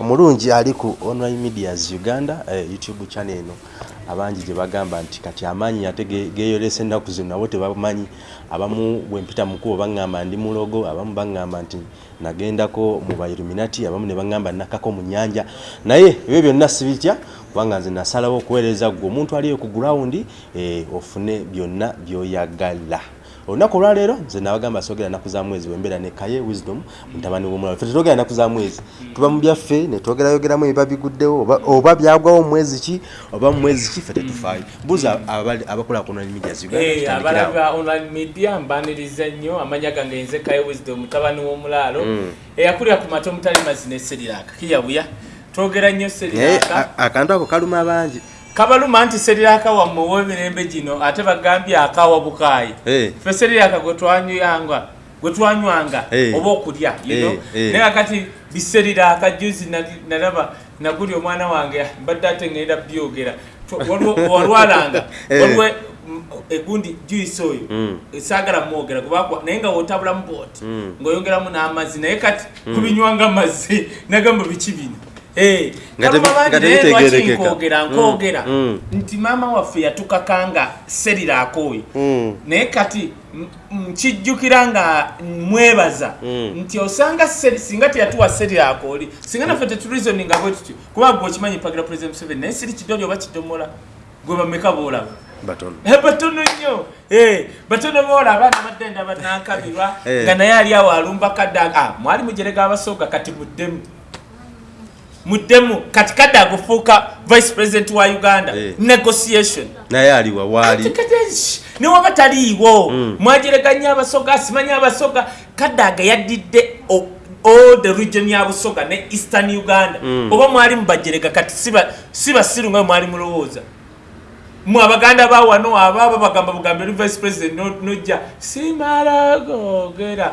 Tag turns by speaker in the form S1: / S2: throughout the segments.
S1: omulungi ali ku online medias uganda eh, youtube channel eno. Abangi gye bagamba nti kati amaanyi ate geyolesa ennaku zino nabo tebamanyi. Abamu bwempita mukubo baŋŋamba ndi mulogo abamu baŋŋamba nti nagendako mu bailuminati abamu ne baŋŋamba nakako mu nyanja naye ebyo byonna sibitya kubanga nze nasalawo okuweereza gwe omuntu aliyo ku gurawundi eh, ofune byonna byoyagala olunaku olwaleero nze nabagamba sogera naku za mwezi wembeera ne kaye wisdom mutabani womulala fe tetwogera naku za mwezi. Tuba mu byaffe netwogerayogeramu ebiba biguddewo oba, byagwawo mwezi ki oba mu mwezi ki fe tetufaayo. Buuza abakola ku online media
S2: Eh, abalaba online media mbaniriza nnyo amanya gange nze kaye wisdom mutabani w'omulaalo. Eyakulira ku mata omutali mazina eseriraka kiyabuya. Twogera nnyo seriraka
S1: akantu ako kaluma bangi
S2: kabaluma nti seriraka wamme ow'emirembe gino ate bagambye akawa bukaayi
S1: Eh.
S2: ffe seriraka gwe twanywanga gwe twanywanga
S1: Eh.
S2: oba okulya?
S1: Eh,
S2: naye kakati biseriraka juzi nalaba naguli omwana wange mbadde ate ŋŋenda byogera walwalanga waliwo mm, egundi juice oyo
S1: Mm.
S2: saagala mwogera kubakwa naye nga wotabulamu booti
S1: Mm.
S2: ng'oyongeramu n'amazzi naye kati kubinywanga amazzi nagamba biki bino Eh, nkogera
S1: Mm,
S2: nkogera
S1: mm.
S2: nti maama waffe yatukakanga seriraako oyo
S1: Mm.
S2: naye kati nkijjukira nga mwebaza. Nti osanga seri- singa teyatuwa seriraako oli singa naffe tetulizoninga bwe tutyo kuba gwe okimanyi mpagira president museveni naye siri kidoli oba kidomola gwe bameka boolaba
S1: batono.
S2: Eh, batono nnyo. Eh, batono boola abaana badde ndaba nankabirwa
S1: Eh.
S2: nga naye ali awo alumba kadda ah, mwali mujerega abasoga kati muddemu muddemu kati kadde agufuuka vice president wa uganda.
S1: Eh.
S2: negotiation.
S1: Naye aliwa waali.
S2: Sh- newaba taliiwo.
S1: Mm.
S2: mwajereganya abasoga simanyi abasoga. Kadde agayaddidde o- all the region ya busoga ne eastern uganda.
S1: Mm.
S2: oba mwali mubajerega kati siba- si basiru nga bwe mwali mulowooza mwe abaganda bawano abaaba bagamba bugambe eri vice president no- nojja simala gogera.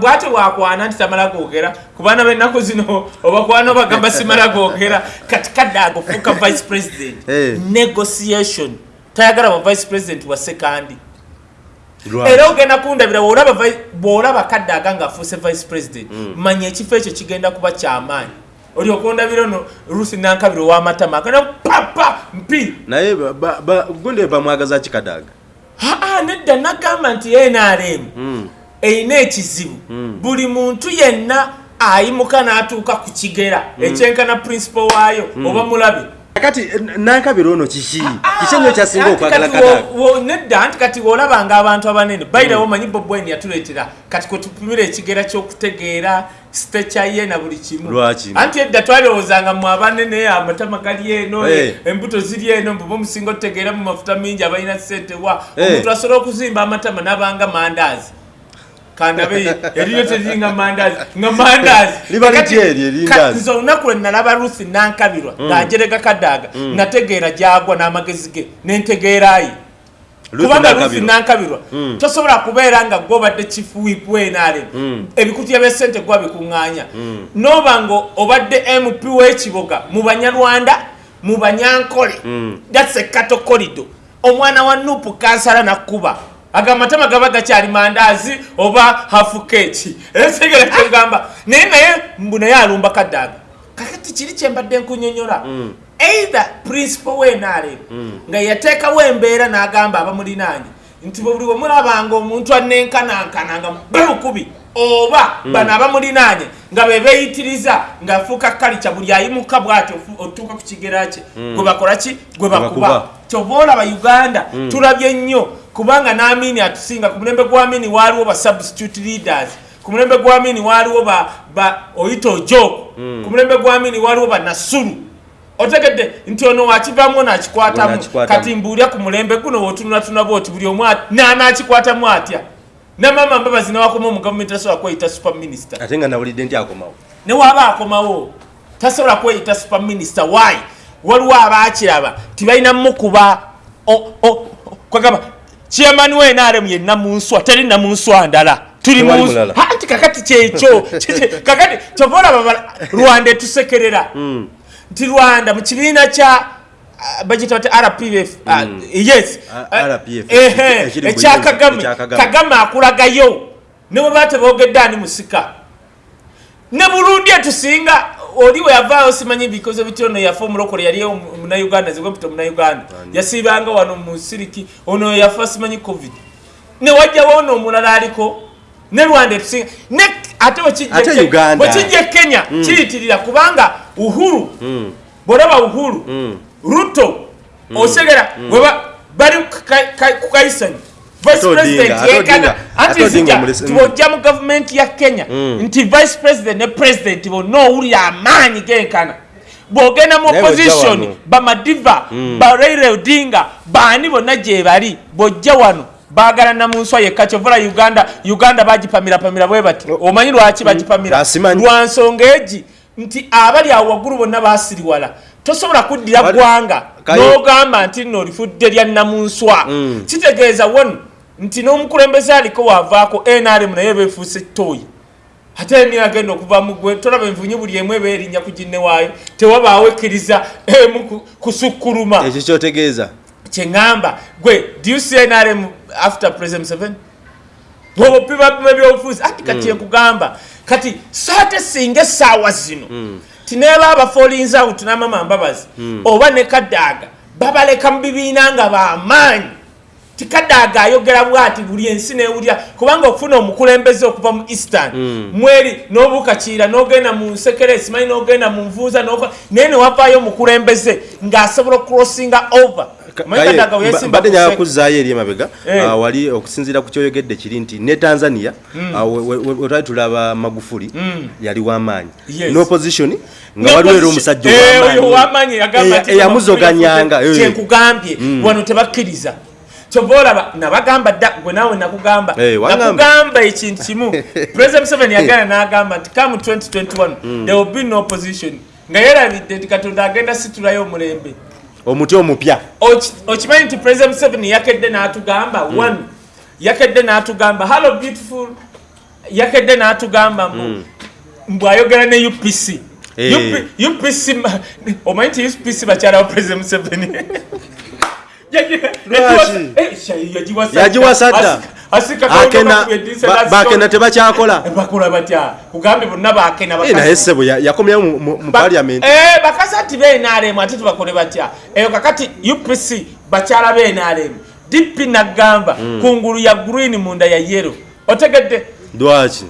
S2: Bwate wakwana nti tamala gogera. Kubaana bennaku zino obakwana bagamba simala gogera. Kati kadde agofuuka vice president.
S1: Eh.
S2: negotiation. Tayagala ba vice president wa sekandi. Era ogenda kundabira bwolaba kadde aga nga afuuse vice president manya ekifo ekyo kigenda kuba kyamaanyi olyoka ondabira no rusi nankabira ow'amatama agenda papa mpi.
S1: Naye ba- ba- ba- gundi bamwagaza kikadaga
S2: aa nedda nagamba nti nrm
S1: Mm.
S2: erina ekizibu.
S1: Mm.
S2: buli muntu yenna ayimuka n'atuuka ku kigera ekyenkana principal waayo oba mulabe.
S1: Kati n- nankabira ono kiki? Kiki enyo kyasinga
S2: Anti
S1: okwagala kadaga
S2: nedda anti kati wolabanga abantu abanene. Bayirawo omanyi bobwen yatuleetera. Kati kwetupimira ekigera ky'okutegeera sitecha ye na buli kimu.
S1: Lwaki?
S2: anti edda twalowoozanga mu abanene amatama gali eno embuto ziri eno mbuba omusinga otutegeera mu mafuta mingi abalina sente wa? Omuntu asobola okuzimba amatama n'abanga mandaazi. Kandabe eriyo teriringa mandaazi nga mandaazi.
S1: Eryo
S2: nze olunaku lwe nalaba ruthi nankabirwa ng'ajerega kadaaga nategeera gyagwa n'amagezi ge nentegeerayi kubanga ruthi nankabirwa
S1: Mm.
S2: tosobola kubeera nga gwobadde kifuwipu wenale
S1: Mm.
S2: ebikutya bya sente gwa bikuŋŋaanya.
S1: Mm.
S2: noba nga obadde mp w'ekiboga mu banyarwanda mu banyankole thats a cato corridor. Omwana wa nupu kansala nakkuba agamatama gaba gakyali mandaazi oba hafu keki esegera kyogamba naye naye mbu naye alumba kadaaga kakati kiri kyembadde nkunyonyola. Either principal wenale nga yateekawo embeera n'agamba abamulinaanye nti buli wemulabanga omuntu anenkanankananga bebukubi oba bano abamulinaanye nga bebeeyitiriza ng'afuuka kalica buli ayimuka bw'ati ofu- otuuka ku kigera kye gwe bakola ki? Gwe
S1: bakuba.
S2: bakuba. Kyova olaba uganda tulabye nnyo kubanga n'amini atusinga ku mulembe gw'amini waaliwo ba substitute leaders ku mulembe gw'amini waaliwo ba, ba oyita ojoko ku mulembe gw'amini waaliwo ba nasulu otegedde nti ono wakivamu nakikwatamu kati mbuulya ku mulembe guno wotunulatuna bwoti buli omu at- nanakikwatamu atya? Ne maama mbabazi newakoma omu gavumenti tasobola kweyita super minister.
S1: Ate nga nawulidde nti akomawo.
S2: Newaaba akomawo? Tasobola kweyita super minister why? Waliwo abaakiraba tibalina mukuba kwagamba chairman wenaremu ye namunswa teri namunswa ndala. Tuli mu-
S1: mulala.
S2: Ha, nti kakati kyekyo? Kakati bala- rwanda etusekerera.
S1: Mm.
S2: Nti rwanda mu kibiina kya ah, bagita bati rpf yes.
S1: RPF,
S2: ehe,
S1: ekiri mu
S2: ekya kagame.
S1: Kagame.
S2: akulagayo. Ne bwe batebogedde ani musika? Ne burundi etusinga oli we yavaayo simanyi bikoze bityo ono yafa omulokole yali munauganda zigwempita munauganda yasiibanga wano mu siriki ono yafa simanyi covid. Ne wajjawo ono omulala aliko ne rwanda etusinga ne ate
S1: Ate Uganda.
S2: bwekijja e kenya kiyitirira kubanga uhuru bwolaba uhuru ruto osegera weba bali ku ka- ka- ku kaisanyi vice
S1: Ate Odinga,
S2: president
S1: ate
S2: yekana
S1: Odinga,
S2: anti
S1: ate Odinga
S2: zija
S1: omulesi-
S2: tibojja mu gavumenti ya kenya nti vice president ne president bonna owulira amaanyi genkana. Bwogenda mu opposition bamadiva baraire odinga baani bonna gye bali? Bojja wano bagalana mu nswa yekka kyovola uganda uganda bagipamirapamira bwe bati. Omanyi lwaki bagipamira? Lwa nsonga egi nti abali awo waggulu bonna basiriwala tosobola kuddira ggwanga n'ogamba nti nno olifudde lya namunswa. Kitegeeza wonu nti n'omukulembeze aliko waavaako nrm naye beefuuse toyi ate ni agenda okuva mu gwe tolaba envunyu buli emu eba erinnya ku ginne waayo tewabaawo ekkiriza emu ku- kusukkuluma
S1: ekyo kyotegeeza
S2: kyeŋŋamba gwe do you see nrm after president seven? Bwobopimapima ebyobufuzi ati kati enkugamba kati saate singa essaawa zino tineeba abafalls out n'amama mbabazi oba ne kadaaga babaleka mu bibiina nga bamaanyi. Tikadaaga ayogera bwati buli ensi newulira kubanga okufuna omukulembeze okuva mu eastern. Mweri n'obuukakiira n'ogenda mu nsekere simanyi n'ogenda mu nvuuza naye newavaayo omukulembeze ng'asobola okurosinga over
S1: Mbadde
S2: sek-
S1: kuzzaayo eri emabega
S2: Eh.
S1: ah, wali okusinziira ku kyoyogedde kiri nti ne tanzania we- we- wetwali tulaba magufuli yali w'amaanyi
S2: Yes.
S1: n'opposition nga waliwo era omusajja
S2: Eh,
S1: ow'amaanyi.
S2: nti
S1: eyamuzoganyanga eh.
S2: kyenkugambye wano tebakkiriza. Kyova olaba nabagamba dda gwe naawe nakugamba
S1: Eh,
S2: nakugamba ekintu kimu. President museveni yagenda n'agamba nti come 2021 there will be no opposition. Nga yerabidde nti katonda agenda situlayo omulembe
S1: omuti omupya
S2: Oki- okimanyi nti president museveni yakedde n'atugamba one yakedde n'atugamba hallo beautiful yakedde n'atugamba mbu mbu ayogera ne upc
S1: Eh.
S2: UP- upc ma- omanyi nti upc bakyala wa president museveni Yagi- Eh,
S1: bakena tebakyakola.
S2: Bakola batya? Kugambe bonna bakena
S1: Eh, naye ssebo ya- yakomyawo mu- parliament.
S2: Eh, bakazi ati benaremu ate tubakole batya? Eyo kakati upc bakyala benaremu dp nagamba kungulu ya green munda ya yero otegedde
S1: lwaki?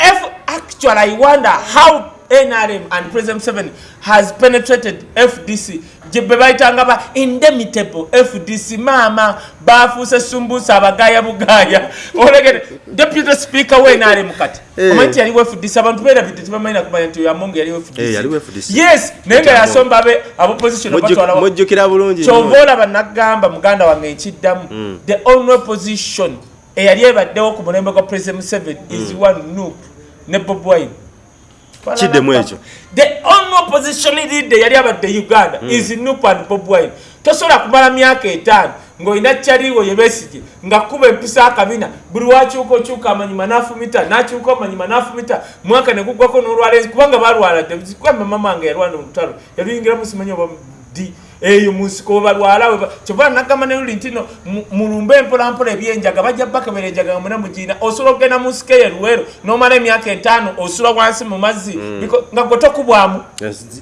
S2: Actually i wonder how nrm and president 7 has penetrated fdc gye be bayitanga ba indemitable fdc maama bafuuse sumbusa abagaya bugaya. Olegere deputy speaker we nrm kati.
S1: Eh.
S2: omanyi nti yaliwo fdc abantu beerabidde tebamanyi nakumanya nti yamongo yaliwo
S1: Eh, yaliwo
S2: fdc
S1: FDC.
S2: yes naye nga yasomba abe abopposition
S1: Mujju-
S2: batwalawo
S1: mujjukira bulungi
S2: kyova olaba nagamba muganda wange nkiddamu the only opposition eyali ebaddewo ku mulembe gwa president museveni is one nup ne bob wine
S1: Kiddemu ekyo.
S2: the only opposition leader yali abadde uganda is nup and bob wine tosobola kumala myaka etaano ng'olina kyaliwo yebesige nga kuba empisa akabina buli wakyuka okyuka amanyima n'afumita n'akyuka amanyima n'afumita mwaka ne guggwako n'olwalenzi kubanga balwala mama wange yalwana olutalo yaluyingiramu simanyi oba di eyo munsiko webalwala kyova nagamba neluli nti no mu- mulumbe empolampola ebyenjaga bajja bakebera enjaga nga muna mugina osobola okugenda mu nsiko eyo luweero n'omala emyaka etaano osula wansi mu mazzi biko- nga gwe tokubwamu.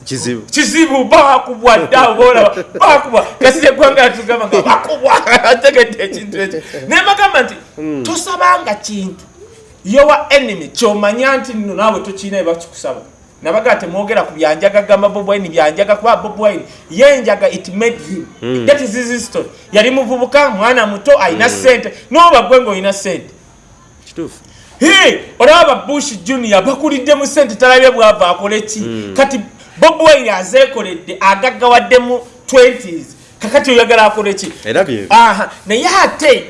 S1: Kizibu.
S2: Kizibu bakubwa dda obaolaba bakubwa kasi eggwanga yatugamba nga bakubwa ategedde ekintu ekyo. Naye bagamba nti tosabanga kintu yowa enemy kyomanya nti nno naawe tokirina ebakikusaba nabaga temwogera ku byanjaga gamba bob wine byanjaga kuba bob wine. Yenjaga it made him. That is his story yali muvubuka mwana muto alina sente noba gwe ngaolina sente
S1: kituufu.
S2: Olaba bush junior bakulidde mu sente talabye bwava akole ki? Kati bob wine azeekoledde agaggawadde mu 20s kakati oyagala akole ki? Naye ate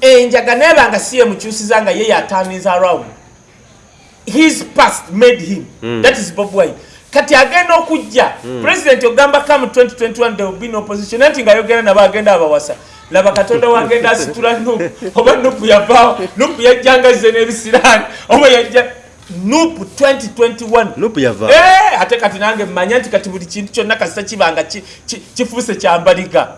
S2: enjaga neba nga si yemukyusiza nga ye yataniza around his past made him. That is bob wine. Kati agenda okujja. President ogamba come 2021 there will be no opposition. Anti ngaayogera nabo agenda abawasa. Laba katonda wagenda asitula nupu oba nupu yavaawo nupu yajjangaze n'ebisiraani oba yajja nupu 2021
S1: nupu yava.
S2: Eh, ate kati nange mmanya nti kati buli kintu kyonna kasita kibanga ki- ki- kifuuse kyambaliga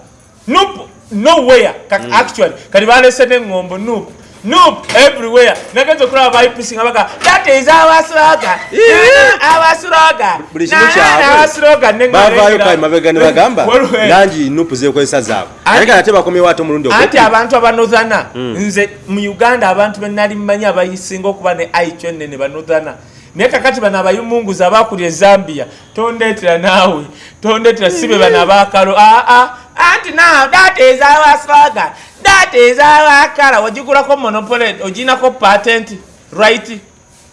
S2: nup nowhere. Kati actually kati balese neŋŋombo nup noop everywhere. Nagenza okulaba baipc nga baga that is our slogan
S1: Yeah.
S2: our slogan
S1: buli kimu
S2: Na-
S1: kyabwe.
S2: our slogan ne
S1: kale mabega ne bagamba langi nupu zekozesa zaabwe
S2: Anti-
S1: naye nga ate bakomyewo ate omulundi
S2: anti abantu abanozana nze mu uganda abantu benali mmanyi abayisinga okuba ne aicho nene banozana. Naye kakati bano abayumunguza abakulya ezambia tondeetera naawe tondeetera sibe bano abakalo aa anti now that is our slogan that is our kala wagigulako monopole oginako patent right?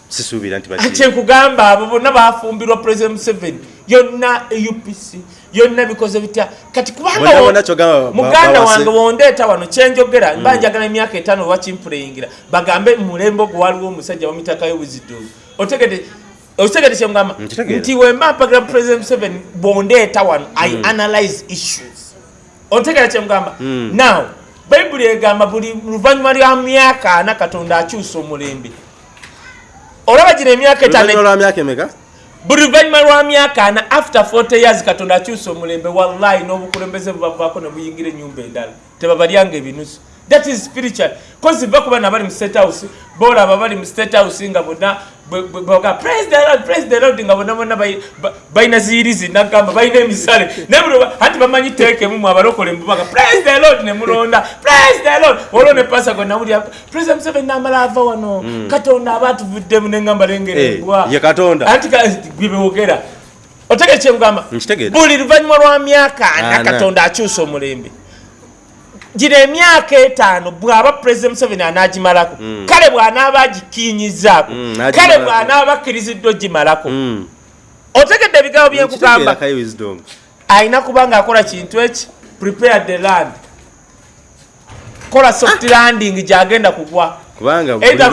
S1: Sisuubira nti bakiri
S2: kyenkugamba abo bonna bafumbirwa president museveni. Yonna eupc yonna bikoze bitya kati kubanga
S1: Bonna
S2: wo-
S1: bonna kyogamba ba-
S2: muganda wange wondeeta wano kyenjogera mba njagala emyaka etaano wakimpuleyingira bagambe mulembe ogwo waliwo omusajja bamitakayo wizidovu otegede otegede kyemugamba
S1: Nkitegeera.
S2: nti wemba mpagira president museveni bondeeta wano. I analyze issues otegera kyemugamba now bayibuli egamba buli luvannyuma lwa myaka ana katonda akyusa omulembe. Olaba gino emyaka etaano
S1: oluvannyuma lwa myaka emeka?
S2: Buli luvannyuma lwa myaka ana after 40 years katonda akyusa omulembe. Wallahi n'obukulembeze bubavaako ne buyingira enyumba endala. Tebabalyanga ebinusu. That is spiritual. Kozi bakuba nabali mu state house bolaba bali mu state house nga bonna praise the lord praise the lord nga bonna bonna bayi- ba- bayina ziyirizi nagamba bayina emisale. Anti bamanyi teekemu mu abalokole mbubaga praise the lord ne mulonda praise the lord. Olwo ne pasa gwe nawulira president museveni namala ava wano. Katonda aba atuvuddemu neŋŋamba lengerembwa
S1: Eh, ye Katonda.
S2: anti gwe bewogera kyemugamba
S1: Nkitegeera.
S2: buli luvannyuma lwa myaka Ana. katonda akyusa omulembe gino emyaka etaano bw'aba president museveni anaagimalako kale bw'anaaba agikinyizaako
S1: Mm,
S2: kale bw'anaaba akkiriziddwa ogimalako
S1: Mm.
S2: otegedde ebigambo byenkugamba alina kuba ng'akola kintu eki? Prepare the land. Kola soft landing gyagenda kugwa.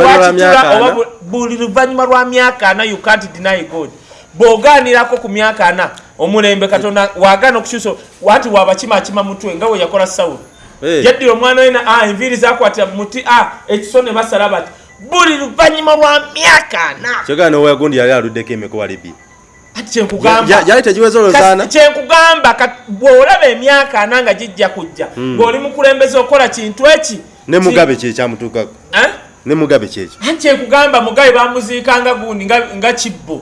S2: Lwakitula oba buli luvannyuma lwa myaka ana you can't deny god. Bw'ogaanirako ku myaka ana omulembe katonda wagaana okukyusa wati wabakimakima mutwe nga we yakola sawulo
S1: Eh.
S2: yaddira omwana we na ah, enviiri zakwatira mu muti ah, ekiso ne basala bati buli luvannyuma lwa myaka ana.
S1: Kyogera noweyagundi yali aluddeko emeka walibi
S2: ati kyenkugamba
S1: yali tegiweza olozaana
S2: kyenkugamba bw'olaba emyaka ana nga gijja kujja ng'oli mukulembeze okola kintu eki?
S1: Ne mugabe kyekyamutuukako
S2: Eh?
S1: ne mugabe kyekyo
S2: anti kyenkugamba mugabe bamuziikanga gundi nga, kibbo.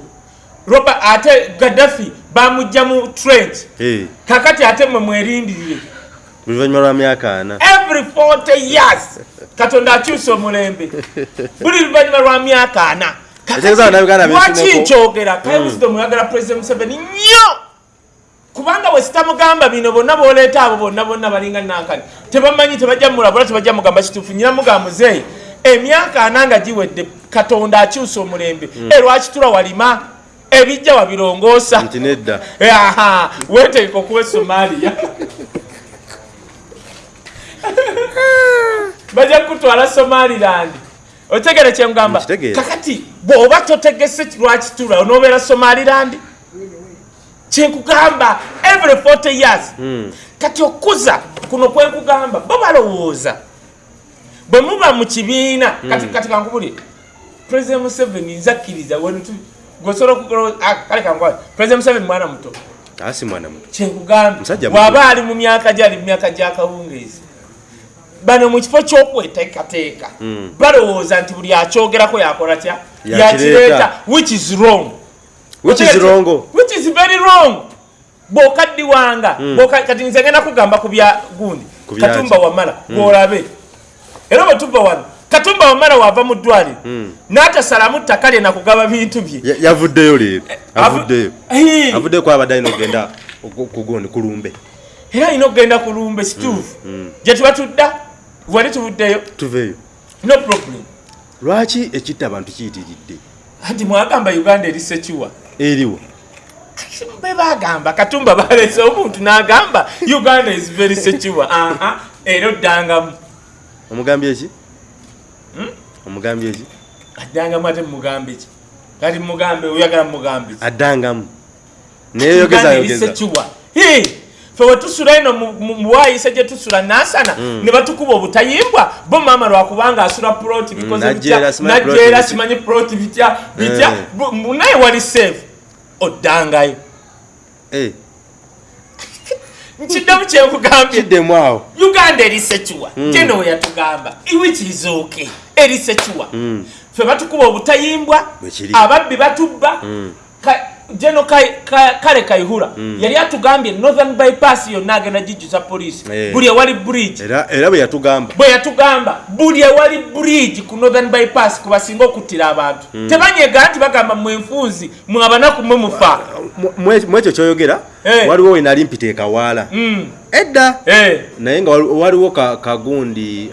S2: Roba ate gaddafi bamugja mu trent
S1: Eh,
S2: kakati ate mwe mwerindirire
S1: buli luvannyuma lwa myaka ana.
S2: Every 40 years katonda akyusa omulembe. Buli luvannyuma lwa myaka ana lwaki nkyogera? Kaiwisdom oyagala president museveni nnyo! Kubanga bwe sitamugamba bino bonna boleeta abo bonna bonna balinga nankani tebamanyi tebajja mulabula tebajja mugamba kituufu nyina mugamba muzeeyi emyaka ana nga giwedde katonda akyusa omulembe. E lwaki tula walima? Ebijja wabirongoosa.
S1: Nti nedda.
S2: Aha wetegeka okuba somaliya bajja kutwala somaliland. Otegere
S1: Nkitegeera.
S2: kakati bw'oba totegese lwakitula onoobeera somaliland? Kyenkugamba every 40 years. Kati okuza kuno kwenkugamba bo balowooza. Bwe muba mu kibiina kati kati kankubuli president museveni nzakkiriza wenutu gweosobola okugola kale kankubali president museveni mwana muto.
S1: Asi mwana muto.
S2: Kyenkugamba bw'aba ali mu myaka gyali mu myaka gyakawungeezi bano mu kifo ky'okweteekateeka balowooza nti buli akyogerako yakola tya
S1: Yakireeta.
S2: which is wrong.
S1: Which is wrong.
S2: Which is very wrong. Bw'okaddiwanga bw'oka- kati nze ngenda kugamba ku bya gundi. Katumba wamala gwolabe era bwe tuva wano katumba wamala wava mu ddwaliro n'atasalamu ttaka lye nakugaba bintu bye.
S1: Ya- yavuddeyo leero
S2: Avu-
S1: avuddeyo. Avuddeyo kwaba dayina okugenda kugundi kulumbe
S2: era alina okugenda ku lumbe situufu gye tuba tudda wali tuvuddeyo?
S1: Tuveeyo.
S2: No problem.
S1: Lwaki ekitta abantu kiyitiridde?
S2: Anti mwagamba uganda eri sekiwa
S1: eriwo
S2: be bagamba katumba balese omuntu n'agamba uganda is very sekiwa aha era oddangamu.
S1: Omugambye eki omugambye eki
S2: addangamu ate mugambe ki? Kati mugambe oyagala mugambe ki?
S1: Addangamu. Naye
S2: Uganda
S1: yogeza
S2: eri
S1: yogeza
S2: sekiwa fe wetusula eno mu- mu- muwayise gye tusula nasana ne batukuba obutayimbwa bo maama lwakubanga asula ploti bikoze
S1: Najjeera,
S2: bitya najjeera
S1: bitya.
S2: simanyi ploti bitya bitya
S1: Eh.
S2: Naye wali safe oddangayo.
S1: Eh,
S2: nkiddemu kyenkugambye
S1: kiddemu awo.
S2: Uganda eri sekiwa gye nooya tugamba which is okay eri sekiwa ffe batukuba obutayimbwa ababbi batubba Ka- kale kaihura yali atugambye northern bypass yonna agenda gijuza poliisi.
S1: Eh.
S2: buli ewali bridge.
S1: Era bwe yatugamba.
S2: Bwe yatugamba buli ewali bridge ku northern bypass kubasinga okuttira abantu. Tebanyega nti bagamba mwenfunzi mwe abanaku mwe mufa.
S1: Mu- mu- mu ekyo kyoyogera. Waliwo we nali mpita ekawaala
S2: Mm.
S1: edda.
S2: Eh.
S1: naye nga wali- waliwo ka- kagundi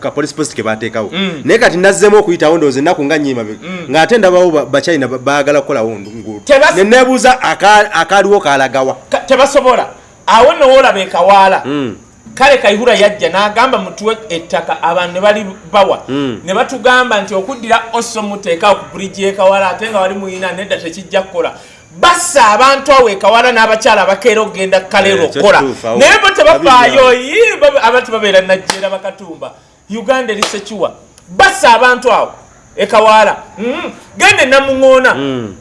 S1: ka- police post ke bateekawo.
S2: Mm.
S1: naye kati nazzemu okuyitawo ndowooza ennaku nga nyiima ng'ate ndabawo ba- bacyina ba- baagala kukolawo nguudo
S2: Tebas-
S1: ne neebuuza aka- akaaliwo kalagawa
S2: Ka- tebasobola. Awo nowoolaba ekawaala
S1: Mm.
S2: kale kaihura yajja n'agamba mutuwe ettaka abantu ne bali bawa.
S1: Mm.
S2: ne batugamba nti okuddira oso muteekawo ku buligi ekawala ate nga wali muyina nedda tekijja kukola bassa abantu awo ekawala n'abakyala abakeera okugenda kaleero
S1: kyo
S2: okukola naye bo tebafaayo
S1: Babirya.
S2: "Ii, baba- abantu babeera najjeera bakatumba uganda eri sekiwa bassa abantu awo ekawala Mm. genda enamuŋoona
S1: Mm.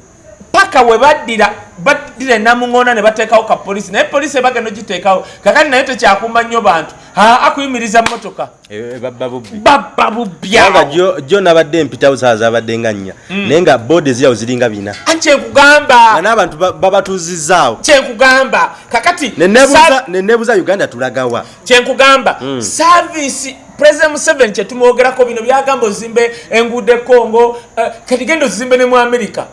S2: Paka we baddira baddira enamuŋoona ne bateekawo ka polisi naye polisi ebagenda ogiteekawo. Kakati naye tekyakumba nnyo bantu. Aa akuyimiriza motoka
S1: Eh, babba bubbi.
S2: Babba
S1: kubanga
S2: bubyawo
S1: jo- jo nabadde mpitawo saa zabadde nga nnya. Naye nga boodi ezirawo ziringa bina. Nga
S2: kyenkugamba
S1: n'abantu ba- babatuuzizzaawo.
S2: Kyenkugamba kakati
S1: Ne
S2: sa-
S1: ne neebuuza uganda tulagawa.
S2: Kyenkugamba saavisi president museveni kyetumwogerako bino byagamba ozimbe enguudo ekongo eh, kati genda ozimbe ne mu amerika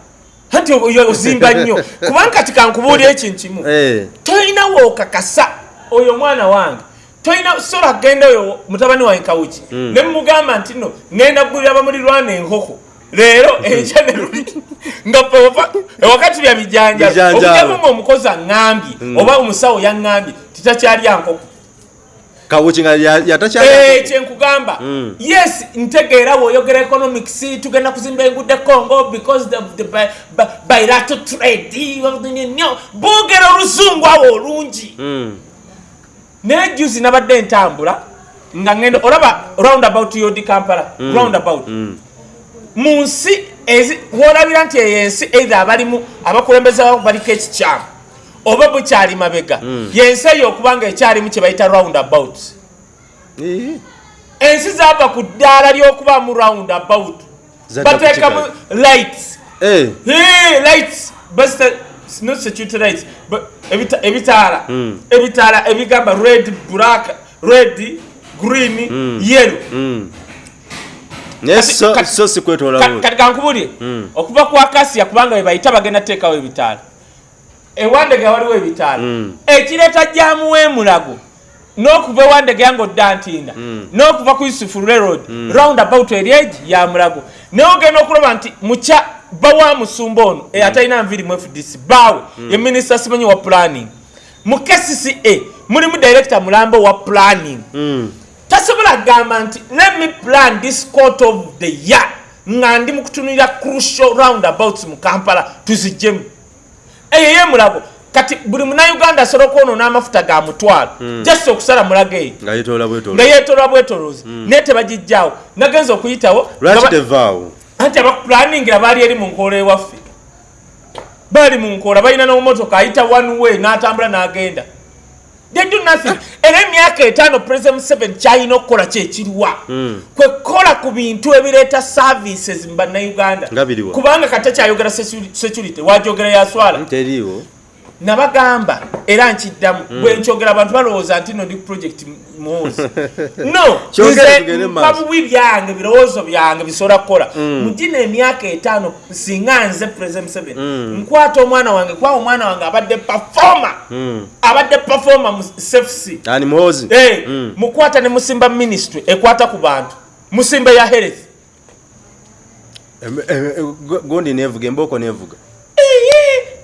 S2: oyo ozimba nnyo. Kubanga kati kankubuulira ekintu kimu.
S1: Eh.
S2: tolinawo okakasa oyo omwana wange. Tolina sola genda oyo mutabani wange kawuki ne mumugamba nti no ngenda kugulira bamulirwana enkoko leero enkya ne luli nga papa ewakati bya bijanjalo. Okujamu nga omukozi aŋŋambye oba omusawo yaŋŋambye titakyalya nkoko
S1: kawuki nga ya-
S2: Eh,
S1: yatakyala
S2: kyenkugamba.
S1: Mm.
S2: yes ntegeera bw'oyogera economics tugenda kuzimba enguudo e congo because the, the bi- bi- bilateral trade nnyo boogera oluzungu awo olungi.
S1: Mm.
S2: naye juzi nabadde ntambula nga ngenda olaba roundabout yodi kampala roundabout mu nsi ezi- woolabira nti eyo ensi either abalimu abakulembeze babo baliko ekikyamu oba bukyali mabega. Yensi eyo okuba nga ekyalimu kye bayita roundabout ensi zaava ku ddaala ly'okubaamu roundabout. Bateekamu lights.
S1: Eh.
S2: Lights. Not security lights ebitaala.
S1: Mm.
S2: ebitaala ebigamba red black red green yellow.
S1: Mm. naye
S2: Kati- kankubulire okuva ku akasiya kubanga webayita bagenda teekawo ebitaala ewandege waliwo ebitaala.
S1: Mm.
S2: ekireeta jamu wemulago n'okuva ewandege yange odda ntinda. N'okuva ku yusufu railroad roundabout eri egi ya mulago. Naye ogenda okulaba nti mukya bawa musumba ono e atalina nviri mu fdc baawe. Ye minisita simanyi wa planning. Mu kcca mulimu director mulambo wa planning.
S1: Mm.
S2: tasobola kugamba nti let me plan this court of the year. Nga ndi mu kutunulira crucial roundabouts mu kampala tuzijjemu eyo yemulago kati buli munauganda asobola okwonoona amafuta ga mutwalo just okusala mulago eyo
S1: nga
S2: yeetolwa bwetoloozi. Naye tebagijjawo nagenza okuyitawo. Anti abakupulaningira baali eri mu nkoola ewaffe. Baali mu nkoola balina n'omumotoka ayita one way n'atambula n'agenda they do nothing. Era emyaka etaano president museveni kyalina okukola kyekiriwa
S1: Mm.
S2: kwe kukola ku bintu ebireeta services mu bannayuganda
S1: Nga biriwa.
S2: kubanga kate kyayogera secu- security wajogera yaswala
S1: teriiwo
S2: nabagamba era nkiddamu. Bwe nkyogera abantu balowooza nti no ndi project muwozi no nze mpa bubi byange birowoozo byange bisobola kukola. Mugina emyaka etaano singa nze president museveni nkwata omwana wange kuba omwana wange abadde pafoma abadde pafoma mu cfc Eh, mukwata ne musimba ministry ekwata ku bantu. Musimba ya health.
S1: Gondi nevuga embooko nevuga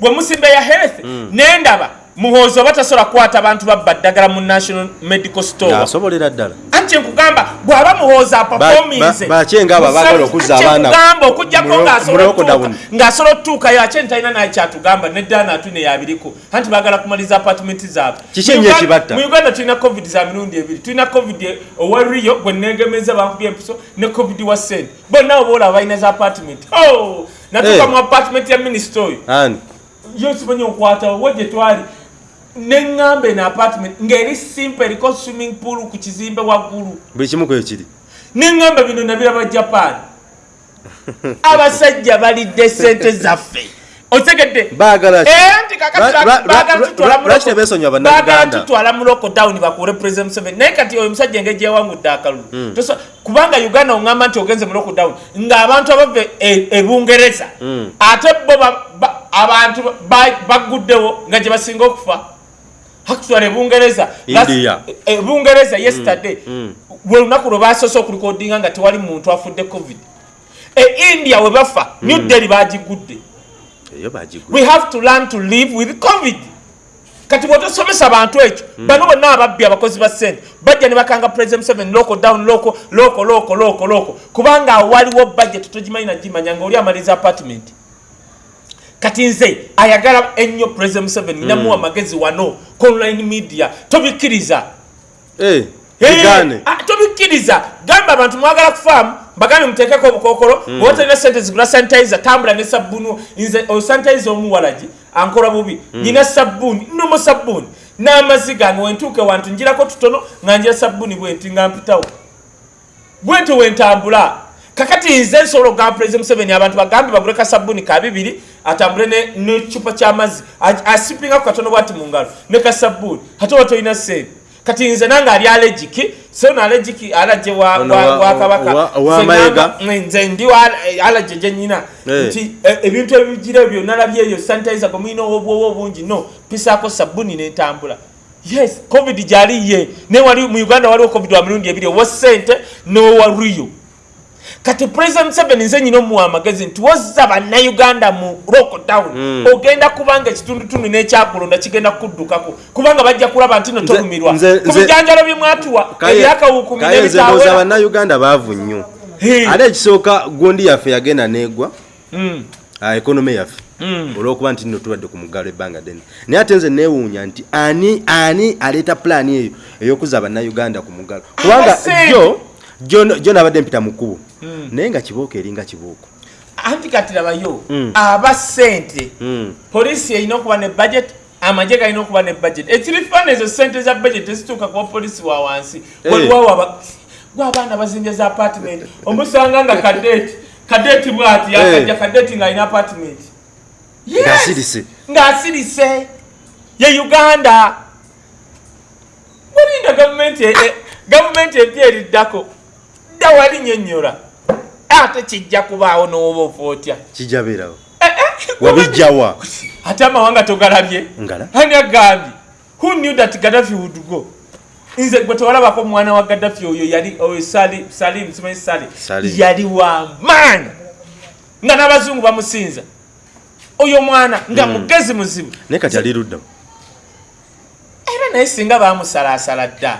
S2: Bwe musimba ya health nendaba muhoozi oba tasobola kukwata bantu babba ddagala mu national medical store.
S1: Asobolera ddala.
S2: Anti nkugamba bw'aba muhoozi apafominze
S1: ba- bakyenga abo abaagala okuzza abaana
S2: nkugamba okugjako
S1: mu-
S2: ng'asobola otuukayo ate ntalina naye kyatugamba neddaana atune yabiriko anti baagala kumaliza apartment zaabwe. Mu Uganda- tulina covid za mirundi ebiri. Tulina covid owa rio gwe negemeza bankubye empiso ne covid wa sente bonna oba olaba balina za apartment. Oh, natuuka
S1: Eh.
S2: mu apartment ya minisita oyo yo simanyi okwatawo wo gye twali neŋŋamba eno apartment ng'eri simple eriko swimming pool ku kizimbe waggulu.
S1: Buli kimu kwe kiri.
S2: Neŋŋamba bino nabiraba japan. Abasajja balidde sente zaffe. Otegedde.
S1: Baagala?
S2: Eh, tutwala mu
S1: lwaki
S2: loko-
S1: tebeesonyiwa
S2: baagala
S1: bannayuganda?
S2: tutwala mu lockdown bakuule president Museveni. Naye kati oyo omusajja engeri gyewangudde akalulu.
S1: Hmm.
S2: Kubanga uganda oŋŋamba nti ogenze mu lockdown ng'abantu abava e- e bungereza.
S1: Hmm.
S2: ate bo abantu ba- baguddewo nga gye basinga okufa. Actually ebungereza
S1: India.
S2: ebungereza yesterday
S1: Mm.
S2: lwe lunaku lwe basoose okulikodinga nga tewali muntu afudde covid. E india we bafa new delhi bagigudde we have to learn to live with covid. Kati bwotosomesa bantu ekyo bano bonna ababbi abakozi ba sente bajja ne bakanga president seven loko down loko loko loko loko loko kubanga waliwo budget togimanyi nagimanya nga oli amaliza apartment kati nze ayagala ennyo president seven namuwa magezi wano ku online media tobikkiriza.
S1: Eh,
S2: Hey,
S1: bigane
S2: ah, tobikkiriza. Gamba abantu mwagala kufaamu bagambe muteekeko obukokolo mm. obatalina sente zigula sanitizer tambula ne sabbuni nze osanitizer omuwalagi ankola bubi. Nina sabbuuni nomo sabbuuni. N'amazzi gange wentuuke wantu njirako tutono nga njira sabbuuni bwenti nga mpitawo. Bwenti wentambula kakati nze nsobola okugamba president museveni abantu bagambe bagule ka sabbuuni ka bibiri atambule ne- necupa kyamazzi asipinga ku katono bwati mu ngalo ne ka sabbuuni ate oba tolina sente. Kati nze nange ali alegiki so no alegiki alaje wa,
S1: Ono
S2: wa,
S1: wa-
S2: wa kabaka.
S1: wa- wa
S2: Nze ndi alaje gyenyina
S1: Eh.
S2: nti e- ebintu ebigira ebyo nalabye eyo sanitizer gwe mulina obwoba obungi no pisaako sabbuuni nentambula. Yes covid gyali ye. Naye wali mu uganda waliwo covid wa mirundi ebiri owa sente n'owa riyo kati president museveni nze nyina omuwa amagezi nti wozza bannayuganda mu lockdown.
S1: Mm.
S2: ogenda kubanga ekitundutundu n'ekyakulonda kigenda kukuddukako. Kubanga bajja kulaba nti no
S1: Nze-
S2: tolumirwa.
S1: nze-
S2: ku
S1: nze-
S2: bijanjalo bye mwatuwa
S1: Kaye-
S2: ebyakawukumi
S1: kaye nze ndowooza
S2: n'ebitawera
S1: bannayuganda baavu nnyo.
S2: Hey.
S1: ate ekisooka gundi yaffe yagenda neegwa
S2: Mm,
S1: ah, ekonome yaffe.
S2: Mm.
S1: olwokuba nti nno tubadde ku muggalo ebbanga ddene. Naye ate nze neewuunya nti ani ani aleeta pulaani eyo ey'okuzza bannayuganda ku muggalo kubanga jo jo- nabadde mpita mu kkubo naye nga kibooko eringa kibooko
S2: anti kati labayo
S1: Mm.
S2: aba sente
S1: Mm.
S2: poliisi erina okuba ne budget amagye galina okuba ne budget ekirifaana ezo sente za budget tezituuka kuba polisi wa wansi
S1: Eh.
S2: waliwawo gwe abaana bazimbye za apartment omusanga nga kadeti kadeti bwati yakajja
S1: Eh.
S2: kadeti ng'alina apartment Yes!
S1: Ng'asirise.
S2: ye uganda mulinda gavumenti e- e- gavumenti empya eriddako dda wali nyonnyola ate kijja kubaawo n'oba ofa otya?
S1: Kijabeerawo
S2: Eh, eh,
S1: wabijjawa
S2: ate amawanga togalabye? Ani agambye? Who knew that gaddafi would go? Nze gwe tewalabako mwana wa gaddafi oyo yali oyo Sali- salim simanyi sali. Yali wa maani nga n'abazungu bamusinza. Oyo mwana nga mugezi muzibu.
S1: Naye kati ali ludda
S2: era naye singa bamusalaasala dda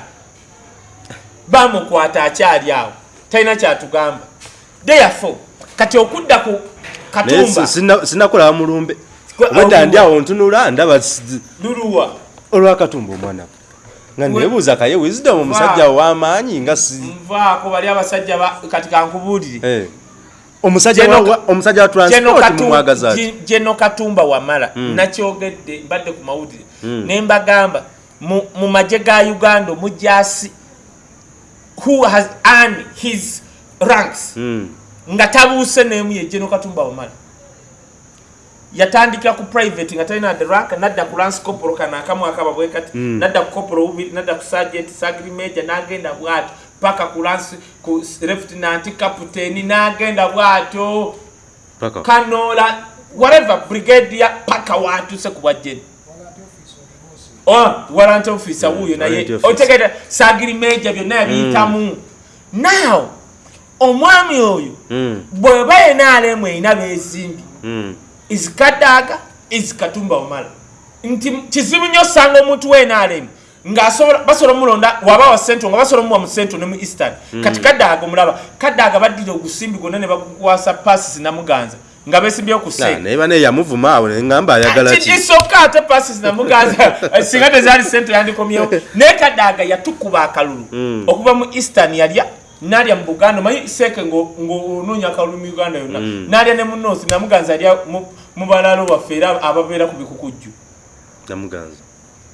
S2: bamukwata akyali awo talina kyatugamba. Therefore kati okudda ku katumba
S1: si- sina- sinakola mulumbe. Obadda ndi awo ntunula ndaba
S2: luluwa.
S1: olwakatumba omwana. Nga nebuuza kaye wisdom omusajja w'amaanyi nga
S2: nvaako bali abasajja ba- kati kankubuulire.
S1: Eh. omusajja
S2: Geno-
S1: wa- wa- omusajja wa
S2: Geno
S1: transport
S2: Katu-
S1: mumwagaza ati?
S2: Gi- geno katumba wamala.
S1: Mm.
S2: nakyogedde mbadde ku mawulire.
S1: Mm.
S2: ne mbagamba mu mu magye ga uganda omujasi who has earned his ranks.
S1: Mm.
S2: nga tabuuse n'emu ye geno katumba wamala. Yatandikira ku private nga talina rank nadda ku lance corporal kana akamu akaba bwe kati
S1: Mm.
S2: nadda ku corporal bubiri nadda ku sergeant sagri major n'agenda bw'atyo paka ku lance ku lieutenant captain n'agenda bw'atyo.
S1: Paka.
S2: Kanola whatever brigadier paka watuse ku bwajjeni warrant officer
S1: Mm,
S2: wuuyo naye.
S1: warrant officer.
S2: otegera sagiri meja byonna yabiyitamu. Now omwami oyo
S1: Mm.
S2: bweba yenaalemu erina beesimbi
S1: Mm.
S2: izikadaaga izikatumba omala. Nti kizibu nnyo osanga omuntu wenaalemu ngaasobola basobola omulonda waba wa sento nga basobola omuwa mu sento ne mu eastern. Kati kadaaga omulaba kadaaga baddira ogusimbi gwonna ne bagukwasa pasis namuganza nga beesimbyeyo ku
S1: Ah,
S2: sente
S1: naye bane yamuvuma awo neŋŋamba ayagala ki?
S2: kisoka ate pasis namuganza singa tezaali sente yandikomyewo. Naye kadaaga yatukuba akalulu.
S1: Mm.
S2: okuva mu eastern yalya nalya mu buganda. Manyi seeke ngaonoonya akalulu mu uganda yonna.
S1: Mm.
S2: nalya ne mu north namuganza alya mu- balaalo baffe era ababeera ku bikukujju.
S1: Namuganza.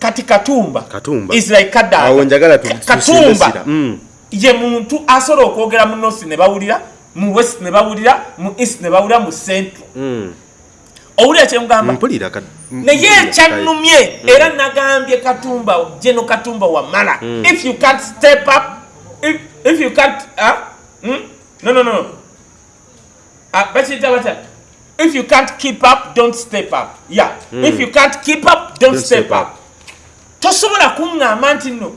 S2: Kati katumba.
S1: Katumba.
S2: Is like
S1: awo
S2: kadaaga katumba.
S1: sira. Mm.
S2: ye muntu asobola okwogera mu north ne bawulira mu west ne bawulira mu east ne bawulira mu central.
S1: Mm.
S2: owulira kyemugamba naye
S1: mpulira
S2: ekyannumye era nagambye katumba jeno katumba wamala.
S1: Mm.
S2: if you can't step up if, if you can't uh, mm? no no no uh, bakiyita bata if you can't keep up don't step up. Yeah
S1: Mm.
S2: if you can't keep up don't,
S1: Don't
S2: step,
S1: step
S2: up, tosobola kuŋŋamba nti no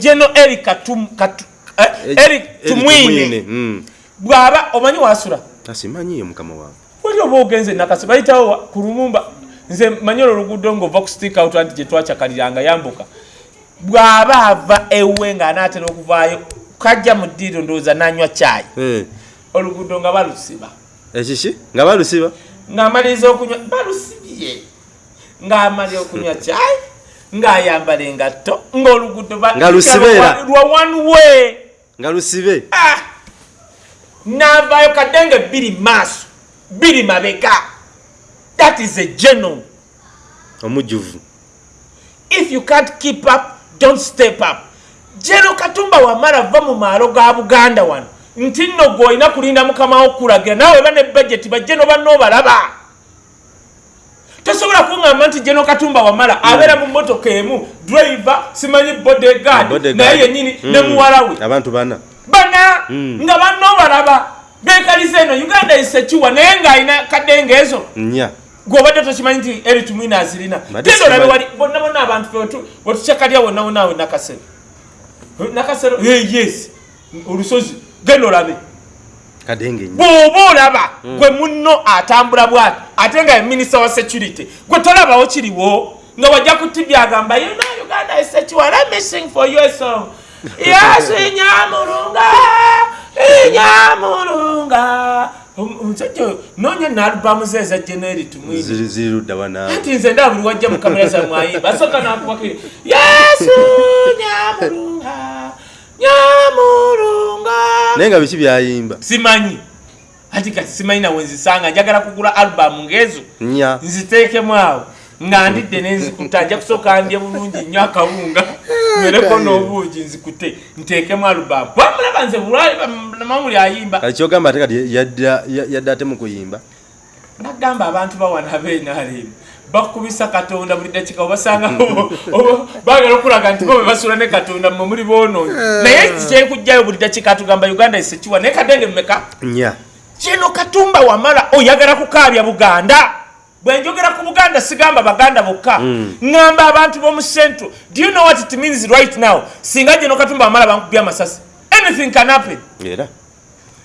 S2: jeno eric Katum- Bw'aba omanyi wasula.
S1: Asimanyiye mukama wange.
S2: Wali oba ogenze nakasi bayitawo ku lumumba. Nze manyi olwo oluguudo ngaova ku stick out anti gye twakyakaliranga yambuka. Bw'aba ava ewe ng'anaatera okuvaayo kajja mu ddiiro ndowooza n'anywa caayi.
S1: Eh,
S2: oluguudo nga balusiba.
S1: Ekiki? Nga balusiba?
S2: Ng'amaliriza okunywa balusibye. Ng'amalira okunywa caayi ng'ayambala engatto ng'oluguudo
S1: Nga lusibeera.
S2: lwa one way.
S1: Nga lusibe.
S2: Ah! N'avaayo kadenge bbiri maaso bbiri mabega. That is a general
S1: omujjuvu
S2: if you can't keep up don't step up. Jeno katumba wamala va mu maalo ga buganda wano. Nti nno gwe olina kulinda mukama okulagira naawe ba ne bajeti bajeno banno balaba tosobola kuŋŋamba nti jeno katumba wamala abeera mu motoka emu driver simanyi Bodyguard. naye yennyini ne
S1: Mm.
S2: muwala we.
S1: Abantu bana
S2: bana
S1: Mm.
S2: nga banno balaba. Bekaliza eno uganda isekiwa naye ng'alina kadenge ezo. Gwobadde tokimanyi nti eri tumwina azirina. Genda olabe wali bonna bonna abantu wetucyakalya wonna wonaawe nakasero. Nakasero yes. Olusozi genda olabe. Bw'oba olaba gwe munno atambula bwati ate nga ye minisita wa security gwe tolabawo kiriwo nga wajja kutibya agamba you know uganda is sekiwa let me sing for you song yes inyamulunga inyamulunga Om- omusajja oyo noonya naalubamu ze eza generi tumwini
S1: ziri ziri ludda wanaawe
S2: anti nze ndaba buli wajja mu kamera zamwayimba asooka nakubakiri yesu nyamulunga nyamulunga
S1: naye nga biki byayimba?
S2: Simanyi. Ati kati simanyi nawe nzisanga. Njagala kugula alubamu ngaezo
S1: nnya.
S2: nziteekemu awo nga ndidde nenzikuta nja kusooka ndye bulungi nnyo akawunga. Mereko n'obuugi nzikute nteekemu alubamu wamulaba nze bulwali mamuli ayimba.
S1: Kati kyogamba ate kati yadda ya- yadda ate mu kuyimba?
S2: Nagamba abantu bawana benaalemu bakubisa katonda buli dakika obasanga oba- bagala okulaga nti bo bebasula ne katonda mmwe muli boononyi naye kyenkugjayo buli dakika tugamba uganda esekiwa naye kadenge mmeka?
S1: Nnya
S2: kino katumba wamala oyagala kukaabya buganda bwenjogera ku buganda sigamba baganda bokka. Ŋŋamba abantu b'omu central. Do you know what it means right now? Singa gino katumba wamala bankubya amasasi. Anything can happen.
S1: Era.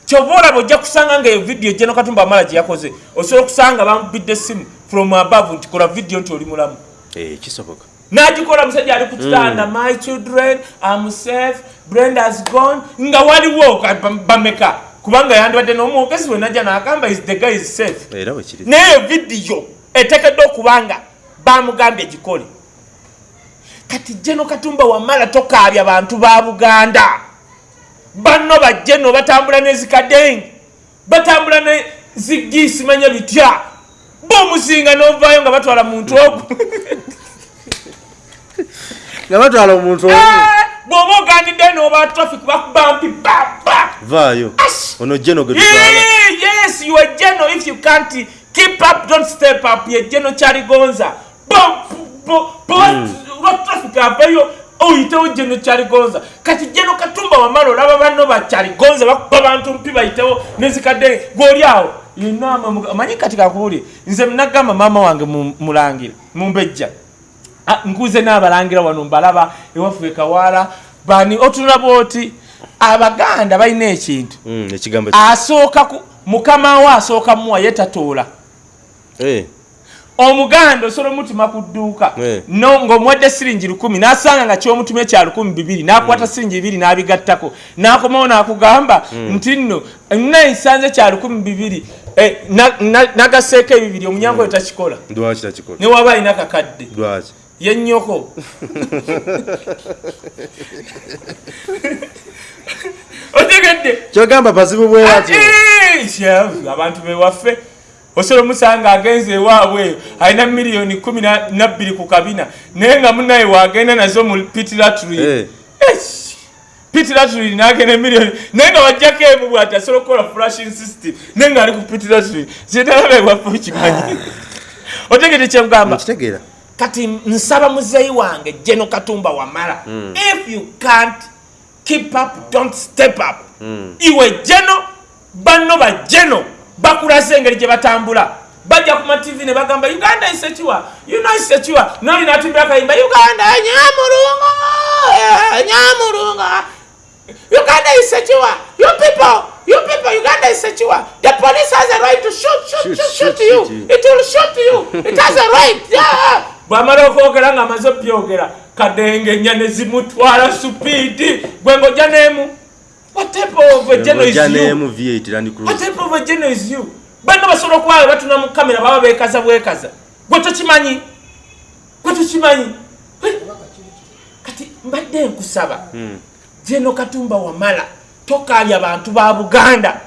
S2: Kyova olaba ojja kusanga nga eyo vidiyo geno katumba wamala gye yakoze osobola okusanga bamubidde essimu from above nti kola vidiyo nti oli mulamu.
S1: Eh, kisoboka.
S2: N'agikola musajja ali ku kitanda my children am safe brand has gone. Nga waliwo ka- bam- bameka kubanga yandibadde n'omwogezi we najja n'agamba is the guy is safe? Naye vidiyo eteekeddwa okuba nga bamugambye gikole. Kati jeno katumba wamala tokaabya bantu ba buganda. Banno bajjeno batambula nezikadenge batambula ne zigisimanya bitya bomuzinga novaayo nga batwala muntu ogu.
S1: Nga batwala omuntu omu
S2: bw'oba ogandidde n'oba traffic bakubampi baba
S1: vaayo ono jeno gwe tutwala
S2: yes you are geno if you can't keep up don't step up. Ye geno kyaligonza lwa traffic aveyo oyitewo geno kyaligonza kati geno katumba wamala olaba banno bakyaligonza bakuba bantu mpi bayitewo nezikadde. Gwoli awo yenama amanyi kati kakubuli nze nagamba maama wange mu- mulangira mumbejja nkuze n'abalangira wano mbalaba ewaffe kawaala bani otunulaba oti abaganda balina ekintu.
S1: Mm, ki-
S2: asooka mukama we asooka muwa ye tatoola.
S1: Eh,
S2: omuganda osobola omutima ku dduuka
S1: Eh.
S2: ng'omuwadde siringi lukumi n'asanga nga kyomutumye kya lukumi bibiri n'akwata siringi bibiri n'abigattako. N'akomawo n'akugamba nti nno nayisanze kya lukumi bibiri eh, na- na- nagaseeko ebibiri omunyango we takikola.
S1: Lwaki takikola?
S2: Ne waba alina kakadde
S1: lwaki
S2: ye nnyoko otegedde.
S1: Kyogamba bazibu bwe atyo
S2: Ati, sha, abantu bewaffe osobola omusanga agenza ewaabwe eyo alina miliyoni kumi na nabbiri ku kabina. Naye nga munaye wagenda nazo mu pitilatry
S1: Eh.
S2: pitiratul nagenda emiliyoni naye nga wajjako emu bwati asobola okukola flashing system. Naye nga ali ku pitiratul zinalabebwaffe okimanyi otegete kyekugamba
S1: nkitegeera
S2: kati nsaba muzeeyi wange jeno katumba wamala. If you can't keep up don't step up. Iwe jeno banno bajeno bakulaze engeri gye batambula. Bajja ku matv ne bagamba uganda isekiwa you know isekiwa noli natumbira akayimba uganda nyamulunga eh, nyamulunga uganda isekiwa you people you people uganda isekiwa the police has a right to shoot shoot
S1: Shoot,
S2: shoot shoot
S1: shoot,
S2: you.
S1: shoot you.
S2: it will shoot you. It has a right yeah bwamala okwogera ng'amaze obyogera kadenge ennya ne zimutwala supiidi gwe ng'ojja n'emu. What type of a general is
S1: ojja
S2: you?
S1: nemu v8 land
S2: what
S1: cruise
S2: type of a general is you? Banna basobola okuba batuna mu kamera baba beekaza bwekaza. Gwe tokimanyi? Gwe tokimanyi? Kati mbadde nkusaba. Jeno katumba wamala tokabya bantu ba buganda.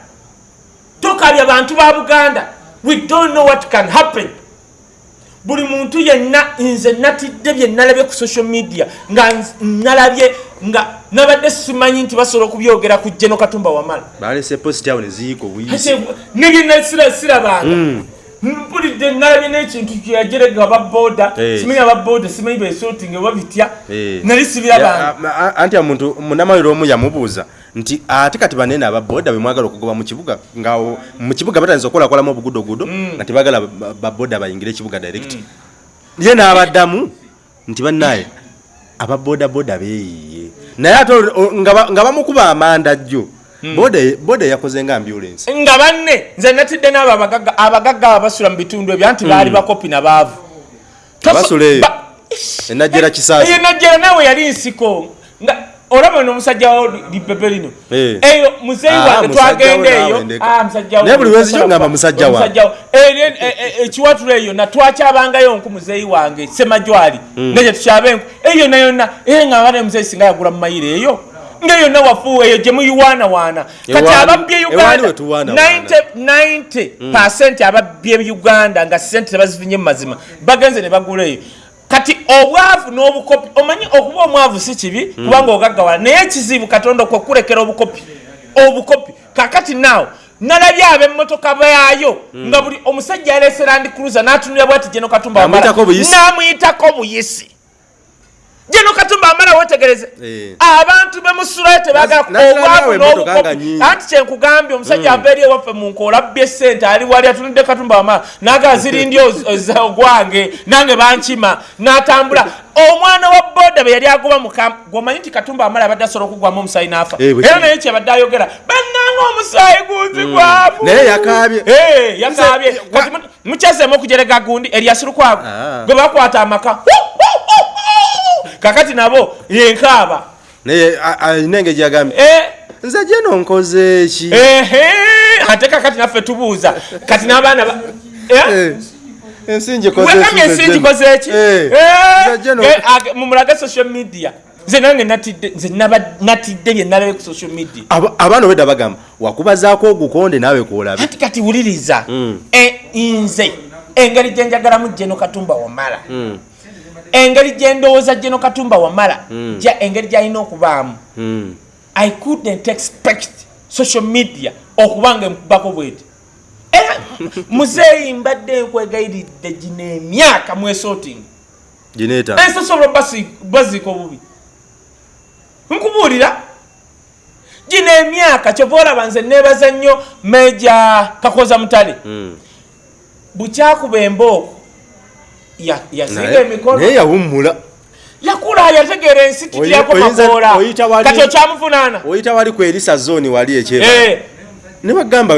S2: Tokabya bantu ba buganda. We don't know what can happen buli muntu yenna nze natidde bye nalabye ku social media nga nalabye nga nabadde simanyi nti basobola okubyogera ku jeno katumba wamala.
S1: Balese post awo neziyiika obuyisi
S2: nigina sirabanga mpulidde nalabye n'ekintu kyeyajerega ababoda
S1: Eh.
S2: simanyi ababoda simanyi besotinga oba bitya
S1: Eh.
S2: nali sibirabanga
S1: anti omuntu munamaliro omu yamubuuza nti ate kati banene ababoda bemwagala okugoba mu kibuga nga o- mu kibuga batandisa okukolakolamu obugudogudo nga tebagala ba- baboda bayingire ekibuga direct. Ye n'abaddamu nti bannaye ababodaboda beeyiye naye ate nga ba- nga bamukuba amanda jjo. Boda- boda yakoze nga ambulance
S2: nga banne nze natidde n'abo abagagga abasula mu bitundu ebyo anti baali bakopi nabaavu
S1: Abasula eyo. enajjera kisaasi
S2: eyo najjera naawe yali nsiko olaba no musajja wo lipepe lino
S1: Eh.
S2: eyo muzeeyi
S1: Ah,
S2: wange twagenda eyo. Ah, musajja wo.
S1: Naye buli lwezi kyo ngamba musajja wa.
S2: Musajja wo. Eh, ne- eh, eh, ekiwatulo eyo natwakyabangayo nku muzeeyi wange semajwali negye tukyabe enku eyo yonna yonna ee nga abane muzeeyi singa yagula mu mayiro eyo ngaeyo yonna wafuuwa eyo gye muyiwaanawaana kati ababbye uganda
S1: we tuwaanawaana.
S2: 90 90 ababbye uganda nga sente tebazifunye mu mazima bagenze ne bagula eyo kati obwavu n'obukopi omanyi okuba omwavu si kibi kubanga ogaggawala. Naye ekizibu katonda kwekulekera obukopi obukopi. Kakati naawe nalabye ab'emmotoka baayo nga buli omusajja yaleese landi cruiser n'atunulira bwati jeno katumba
S1: N'amuyitako buyisi.
S2: Jeno katumba amala wetegereze.
S1: Eh.
S2: abantu bemusulayo tebagala obwavu n'obukopi anti kyenkugambye omusajja ava eri ewaffe mu nkola abbye sente ali wali atunudde katumba wamala naga zirindi ogwange nange bankima n'atambula. Omwana wa boda be yali agoba mukam gwomanyi nti katumba wamala abadde asobola okugwamu omusaayi n'afa.
S1: Eh,
S2: era naye kyebadde ayogera bannanga omusaayi guzi gwavu
S1: Naye yakaabye.
S2: Eh, yakaabye. Kati mu- mukyazeemu okujerega gundi eryasirukwago
S1: Ah.
S2: gwe bakwata amaka kakati nabo yenkaaba
S1: naye alina engeri gyagambye
S2: Eh,
S1: nze jeno nkoze ki?
S2: Ate kakati naffe tubuuza. Kati n'abaana ba-
S1: ensi ngikoze
S2: wegambye
S1: ki,
S2: ensi
S1: nze
S2: ngikoze eki
S1: nze Jeno-
S2: eh, ag- mumulage social media. Nze nange natidde nze natidde bye nalabe ku social media.
S1: Aba- abaana obwedda bagamba wakubazaako ogukonde naawe kuolabe
S2: ati kati wuliriza.
S1: Mm.
S2: Eh, nze engeri gyenjagalamu jeno katumba wamala.
S1: Mm,
S2: engeri gyendowooza jeno katumba wamala
S1: Mm.
S2: ja- engeri gyalina okubaamu
S1: mm.
S2: i couldn't expect social media okuba nga emukubako bweti era muzeeyi mbadde nkwegayiridde gino emyaka mwesotinga
S1: gineeta
S2: ensosola baziika obubi nkubuulira gino emyaka kyova olaba nze neebaza nnyo meja kakoza mutale
S1: Mm.
S2: bukyakuba embooko ya- yasinga
S1: Naye-
S2: emikono.
S1: naye yawummula.
S2: Yakula yategeera ensi tiryako makoola kati okyamuvunaana?
S1: Oyita wali ku erisa zooni wali ekyeba.
S2: Eh,
S1: ne bagamba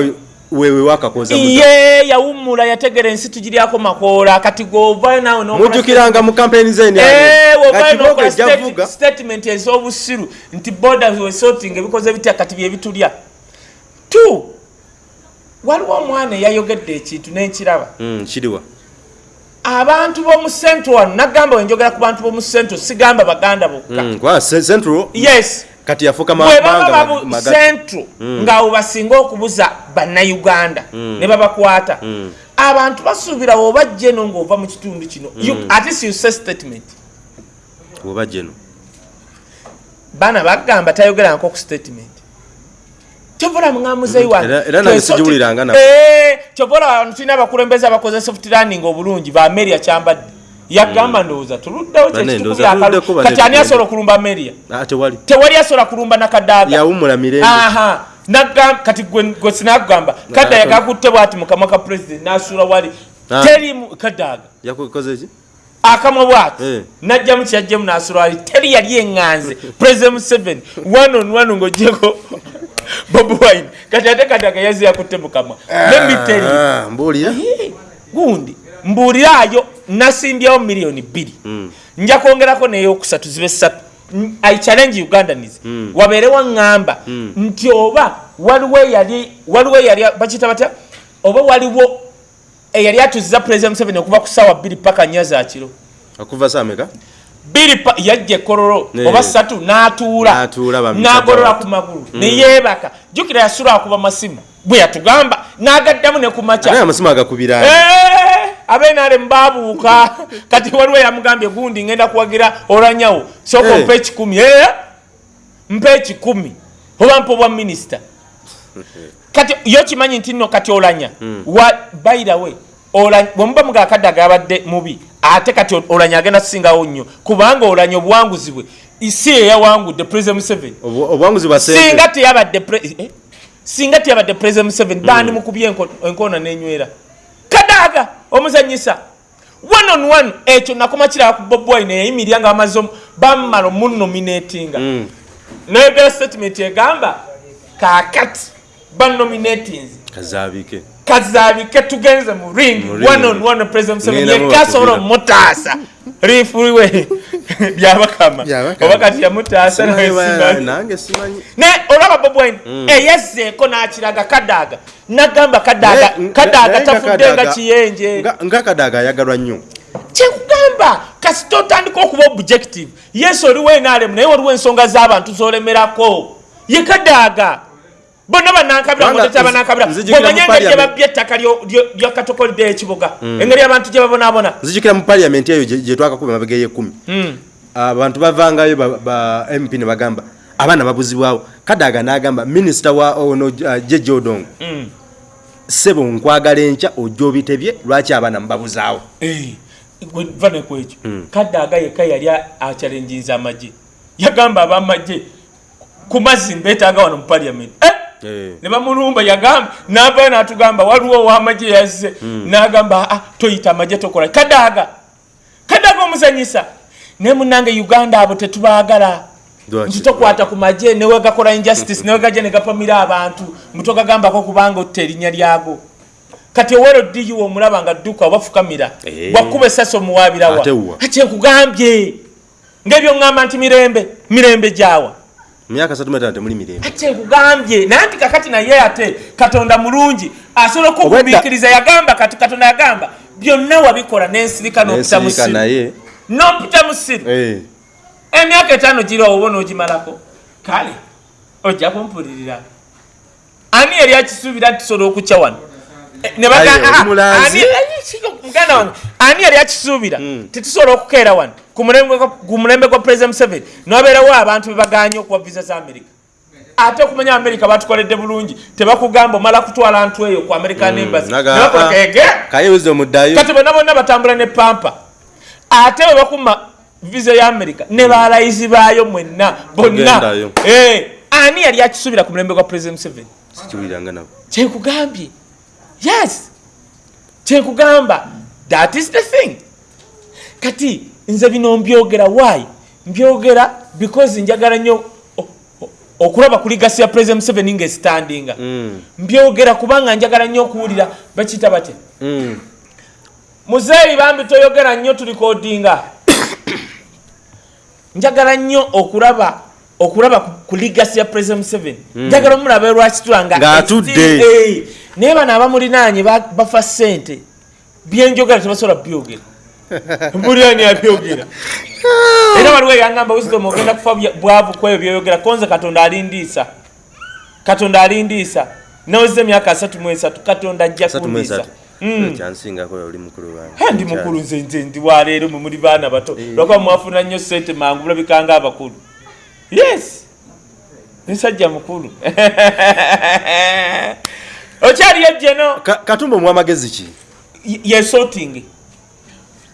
S1: wewe wakakoza
S2: ye yawummula yategeera ensi tugiryako makoola kati govayo naawe
S1: mujjukiranga mu kampeni zeni
S2: Eh, statement ez'obusiru nti boda wesorting ebikoze bitya kati bye bitulya. Tu waliwo omwana eyayogedde ekintu n'enkiraba
S1: Mm, kiriwa
S2: abantu b'omu centro wano nagamba wenjogera ku bantu b'omu centro sigamba baganda bokka.
S1: Mm, kwa ce- central?
S2: Yes.
S1: Kati yafuuka ma-
S2: bwe baba
S1: mawanga
S2: babu
S1: magati.
S2: centro ngaawo basinga okubuza bannayuganda ne babakwata. Abantu basuubira oba jeno ng'ova mu kitundu kino. You- at least you say statement.
S1: Oba jeno
S2: baana bagamba tayogeranko ku statement kyovola muŋamuzeyi
S1: Era- era nange sigiwuliranga nako.
S2: kyovola abantu tulina abakulembeze abakoze soft landing obulungi ba meria kyambadde. Yagamba ndowooza tuluddewo
S1: Bane, ndowooza bane
S2: kati ani asobola okulumba meria
S1: Ah, tewali.
S2: Asobola kulumba nakadaaga. Kati gwe sinakugamba kadda yagakutte bwati mukamwa ka president nasuula wali. Teri mu- kadaaga akamwa bwati.
S1: Eh.
S2: najjamu kyajjemu nasula wali. Teri yali eŋŋanze. President museveni. One on one ng'ogyeko bobi wine. Kati ate kadaaga yazze yakutte mukamwa nemiteri
S1: Ah, mbuulira.
S2: Gundi. Mbuuliraayo nasimbyawo miliyoni bbiri. Nja kwongerako neyokusatu zibe satu. N- i challenge ugandanis. Wabeere waŋŋamba nti oba waliwo eyali waliwo eyali bakita batya? Oba waliwo eyali atuziza president museveni okuva ku saawa bbiri paka nnya zakiro
S1: okuva saameka
S2: bbiri pa- yajja ekololo oba satu n'atuula. N'agolola ku magulu neyeebaka jjukira yasula akuba masimu bwe yatugamba n'agaddamu ne ku
S1: naye
S2: makya
S1: amasimu agakubira
S2: abenale mbabuuka kati waliwo yamugambye gundi ngenda kuwagira olanyawo soka mpa ekikumi mpa ekikumi oba mpa obwa minisita. Kati yo kimanyi nti nno kati olanya wa bayirawe bwemuba muga akadde agabadde mubi ate kati olanya agenda kusingawo nnyo kubanga olanya obuwanguzi bwe si eyawangudde president museveni.
S1: Obu- obuwanguzi bwa sente.
S2: Singa teyabadde pre- eh? singa teyabadde president museveni bandi mukubye enko- enkoona nenywera? Kadaaga omuzanyisa one on one ekyo nakoma kiraba ku bob wine eyayimirira nga bamaze omu- bamala omunominatinga.
S1: Mm.
S2: nayogera statement egamba kakati banominatins
S1: kazaabike
S2: kazabike tugenze mu ring.
S1: Mu ring.
S2: one on one president museveni
S1: Ngenda mu
S2: yekka asobola
S1: bakubira.
S2: omutaasa lifuliwe byabakama.
S1: Byabakama.
S2: oba kati yamutaasa naye simanyi.
S1: nange simanyi.
S2: Ne olaba bob wine eyazzeeko n'akiraga kadaaga nagamba kadaaga
S1: Naye-
S2: kadaaga
S1: naye nga
S2: tafudde nga
S1: Kadaaga-
S2: kiyenje.
S1: Nga- kadaaga ayagalwa nnyo.
S2: Kyekugamba kasita otandika okuba objective. Yesu oliwo enalemu naye waliwo ensonga z'abantu zolemerako. Ye kadaaga bonna banankabira
S1: Kubanga
S2: mutete abanankabira
S1: nzijukira mu
S2: bwemanye engeri gye babya ettaka lya katokolidde ekibuga engeri abantu gye babonaabona.
S1: Nzijukira mu paliamenti eyo gye twakakuba emabega ey'ekumi
S2: Hmm.
S1: abantu bavangayo ba- mp ne bagamba abaana babuzibwawo. Kadaaga n'agamba minisita wa ono uh, jeje odongo
S2: Hmm.
S1: sebo nkwagala enkya ojja obitebye lwaki abaana mubabuzaawo?
S2: Eh, gwe va ne ku ekyo kadaaga yekka yali akyalenjinza amagye. Yagamba abamagye ku mazzi mbeetaaga wano mu paliamenti
S1: Eh.
S2: Ne bamulumba yagamba navayo natugamba waliwo owamagye yazze. Nagamba "Ah, toyita amagye tokola. Kadaaga kadaaga omuzanyisa. Naye munange uganda abo tetubaagala.
S1: Lwaki?
S2: nti tokwata ku magye newegakola injustice newegajja negapamira abantu. Mutogagambako kubanga otta erinnya lyago kati owero diyiwa omulaba nga dduka obafukamira
S1: Eh.
S2: bwakuba esasi omuwabirawa
S1: Ate wa?
S2: akyekugambye ngaebyoŋŋamba nti mirembe mirembe gyawa
S1: myaka satu metano temuli mirembe.
S2: Akyekugambye naye nti kakati naye ate katonda mulungi asobola okugumiikiriza yagamba kati katonda yagamba byonna wabikola nensirika n'opita mu
S1: nensirika
S2: siru
S1: naye.
S2: N'opita mu siru
S1: eh,
S2: emyaka etaano giri oba n'ogimalako kale ojja kumpulirira. Ani yali akisuubira tusobola okukya wano? Eh, muganda wange. Ani yali akisuubira
S1: Mm.
S2: tetusobola okukeera wano ku mulembe gwa- president museveni nobeerawo abantu bebaganye okuwa visa za amerika ate okumanya amerika batukoledde bulungi tebakugamba omala kutwala ntu eyo ku american embassy.
S1: naga-
S2: nebakola
S1: ah,
S2: bonna bonna batambula ne pampa. Ate bwe bakuma visa ya amerika ne balayizi baayo mwenna bonna. Eh, ani yali akisuubira ku mulembe gwa president museveni? Kyekugambye. Yes. Kyekugamba. That is the thing. Kati nze bino mbyogera. Why? Mbyogera because njagala nnyo okulaba ku ligasi ya president museveni ngaestandinga
S1: Mm,
S2: mbyogera kubanga njagala nnyo okuwulira bakiyita bate.
S1: Mm.
S2: muzeeyi bambi toyogera nnyo tulikodinga njagala nnyo okulaba okulaba ku- ligasi ya president museveni. Njagala omulaba lwakitula nga
S1: Ng'atudde.
S2: Eh, naye bano abamulinaanye ba- bafa ssente. Byenjogera tebasobola byogera buli ani abyogera era waliwo eyangamba wisdom ogenda kufa bwavu kweyo byoyogera konze katonda alindiisa. Katonda alindiisa. Naweza emyaka asatu mu esatu katonda ajja kundiisa. Mm. He, ndi mukulu nze nze ndi waleero mwe muli baana bato. Lwakuba mwafuna nnyo sente mangu bulabikanga abakulu. Yes! Musajja mukulu. Okyaliyo jeno?
S1: Ka- katumba omwamagezi ki?
S2: Yesorting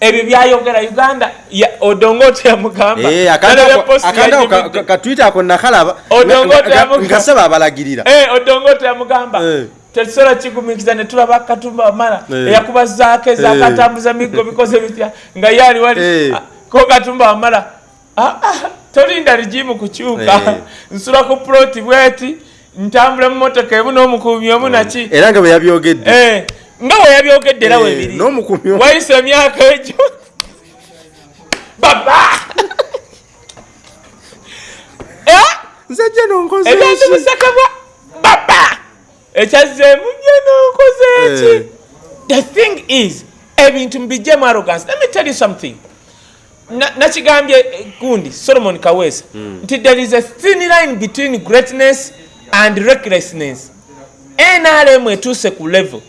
S2: ebyo byayogera uganda ya- odongo teyamugamba
S1: Eh, akandako- akandako katwita ako nakalaba
S2: Odongo
S1: nga- nga-
S2: teyamuga-
S1: nga saba abalagirira
S2: Eh, odongo teyamugamba
S1: Eh.
S2: tetusobola kigumikiza ne tulaba katumba wamala
S1: Eh.
S2: eyakubazaako ezakatambuza miggo bikoze bitya? Nga ye ali wali
S1: Eh.
S2: Ah, ko katumba wamala Ah, ah, tolinda ligimu kukyuka
S1: Eh.
S2: nsula ku ploti bweti ntambula mu motoka ebu n'omukuumi omu naki
S1: era nga bwe yabyogedde.
S2: Eh, nga we yabyogedde era
S1: Eh,
S2: webiri
S1: omu.
S2: wayise emyaka egyo. Baba! Eh?
S1: nze gye nonkoze
S2: ebyantu
S1: ki?
S2: bisakabwa. Baba! Ekyazzeemu gye nonkoze eki
S1: Eh.
S2: the thing is ebintu mbijjemu arrogance. Let me tell you something. Na- nakigambye eh, gundi solomon kawesa nti there is a thin line between greatness and recklessness nrm etuuse ku level.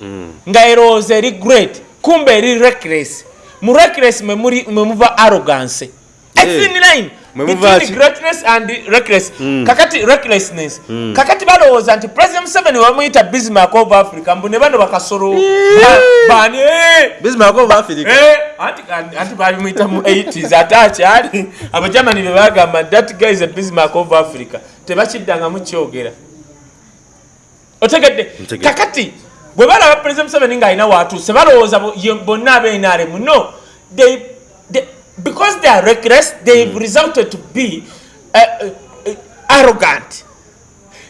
S2: Nga erowooza eri great kumbe eri reckless. Mu reckless mwe muri- mwe muva arrogance. A thin line
S1: Mwe muva
S2: between greatness and reckless. Kakati recklessness. Kakati balowooza nti president museveni bamuyita bismark of africa mbu ne bano bakasolo. Eh. Eh, anti balimuyita mu 80s ate akyali. Abajamani be bagamba that guy is a bismark of africa. Tebakiddangamu kyogera otegedde. Kakati bwe balaba president museveni ng'alina waatuuse balowooza bonna ab'enrm no they, they, because they are reckless they've resulted to be uh, uh, arrogant.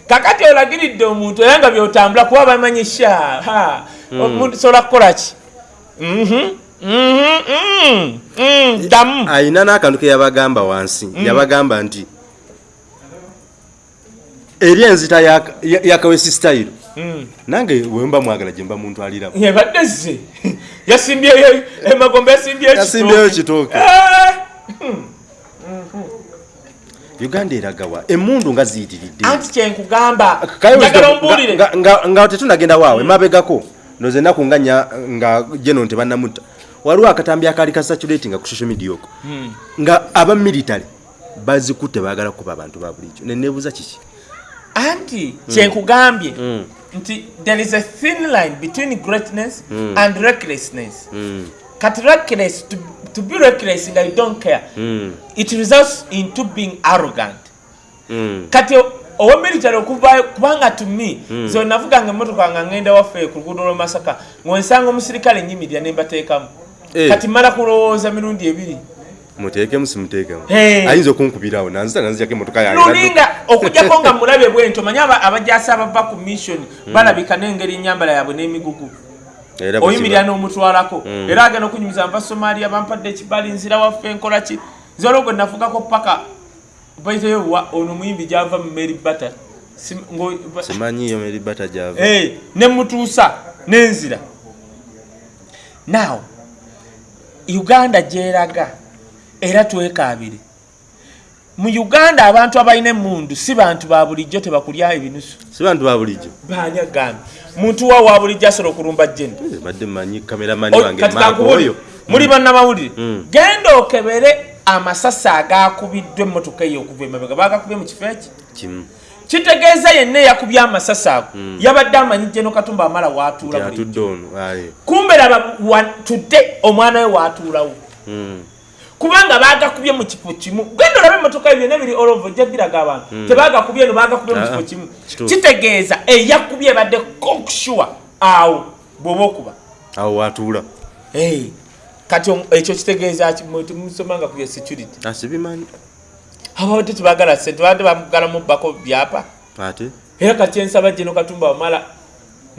S2: Kakati olagiridde omuntu era nga byotambula kuba bamanyi sha ha, omuntu sobola kukola ki? Mhm, mhm, mm, mm, ddamu.
S1: Ayina n'akantu ke yabagamba wansi yabagamba nti eri enzita ya- ya- yakawesi style. Nange wemba mwagala gye mba muntu aliramu.
S2: Yebadde ze yasimbyeyo emagombe yasimbyeyo
S1: kitooke.
S2: Eh,
S1: uganda eragawa emundu nga ziyitiridde.
S2: Anti kyenkugamba
S1: nga- nga- nga tetunagenda waawe mabegako. Noze ennaku nga nnya nga geno tebannamutta waliwo akatambi akaali ka saturating ku social media okwo. Nga aba military bazikutte baagala kuba abantu ba bulijjo neneebuuza kiki
S2: anti kyenkugambye nti there is a thin line between greatness and recklessness. Kati reckless to, to be reckless nga you don't care. It results into being arrogant. Kati owa military okuvayo kubanga to me nze navuganga emotoka nga ngenda waffe ku luguudo lw'emasaka ng'onsanga omusirikale nyimirira ne mbateekamu.
S1: Eh.
S2: kati mala kulowooza mirundi ebiri
S1: muteekemu simuteekemu ayinza okunkubirawo. Nanzita nanzijako emotoka yange.
S2: Lulinga okujjako nga mulabe bwento manyi aba- abajasi abava ku mission balabika n'engeri enyambala yaabwe n'emigugu. Oyimirira n'omutwalako. Era agenda okunyumiza nva somaliya bampadde ekibali nzira waffe nkola ki? Nze olwogo nafugako paka. Baiteyo wa ono muyimbi gyava mu mary bata
S1: simanyi iyo meri bata gyava.
S2: Nemutuusa n'enzira now uganda gyeraga era twekaabire. Mu uganda abantu abalina emundu si bantu ba bulijjo tebakulya ebinusu.
S1: Si bantu ba bulijjo.
S2: Banyagambe muntu wa wa bulijjo asobola okulumba jjeni?
S1: Eh, manyi kameramani wange
S2: kati
S1: Mark
S2: kankubulire
S1: oyo.
S2: Muli bannamawulire?
S1: Mm.
S2: genda okebere amasasi agakubiddwa emmotoka eyo okuva emabega. Bagakubye mu kifo eki?
S1: Kimu.
S2: Kitegeeza yenna eyakubye amasasi ago. Yabadde amanyi jeno katumba amala
S1: aye.
S2: Kumbe laba tudde omwana we watuulawo.
S1: Mm.
S2: Kubanga bagakubye mu kifo kimu. Genda olabe emotoka byonna biri olova ojja biraga abantu. Tebagakubye no bagakubye mu
S1: Ah,
S2: kifo
S1: ah,
S2: kimu. Kitegeeza eyakubye ebadde kokushuwa awo bwoba okuba.
S1: Awo watuula.
S2: Hey, kati ekyo kitegeeza ki? Mwe temusomanga ku bya security.
S1: Asibimanyi
S2: ababadde tebagala sente babadde bamugala mubbako byapa.
S1: Ate?
S2: Era kati ensaba gino katumba wamala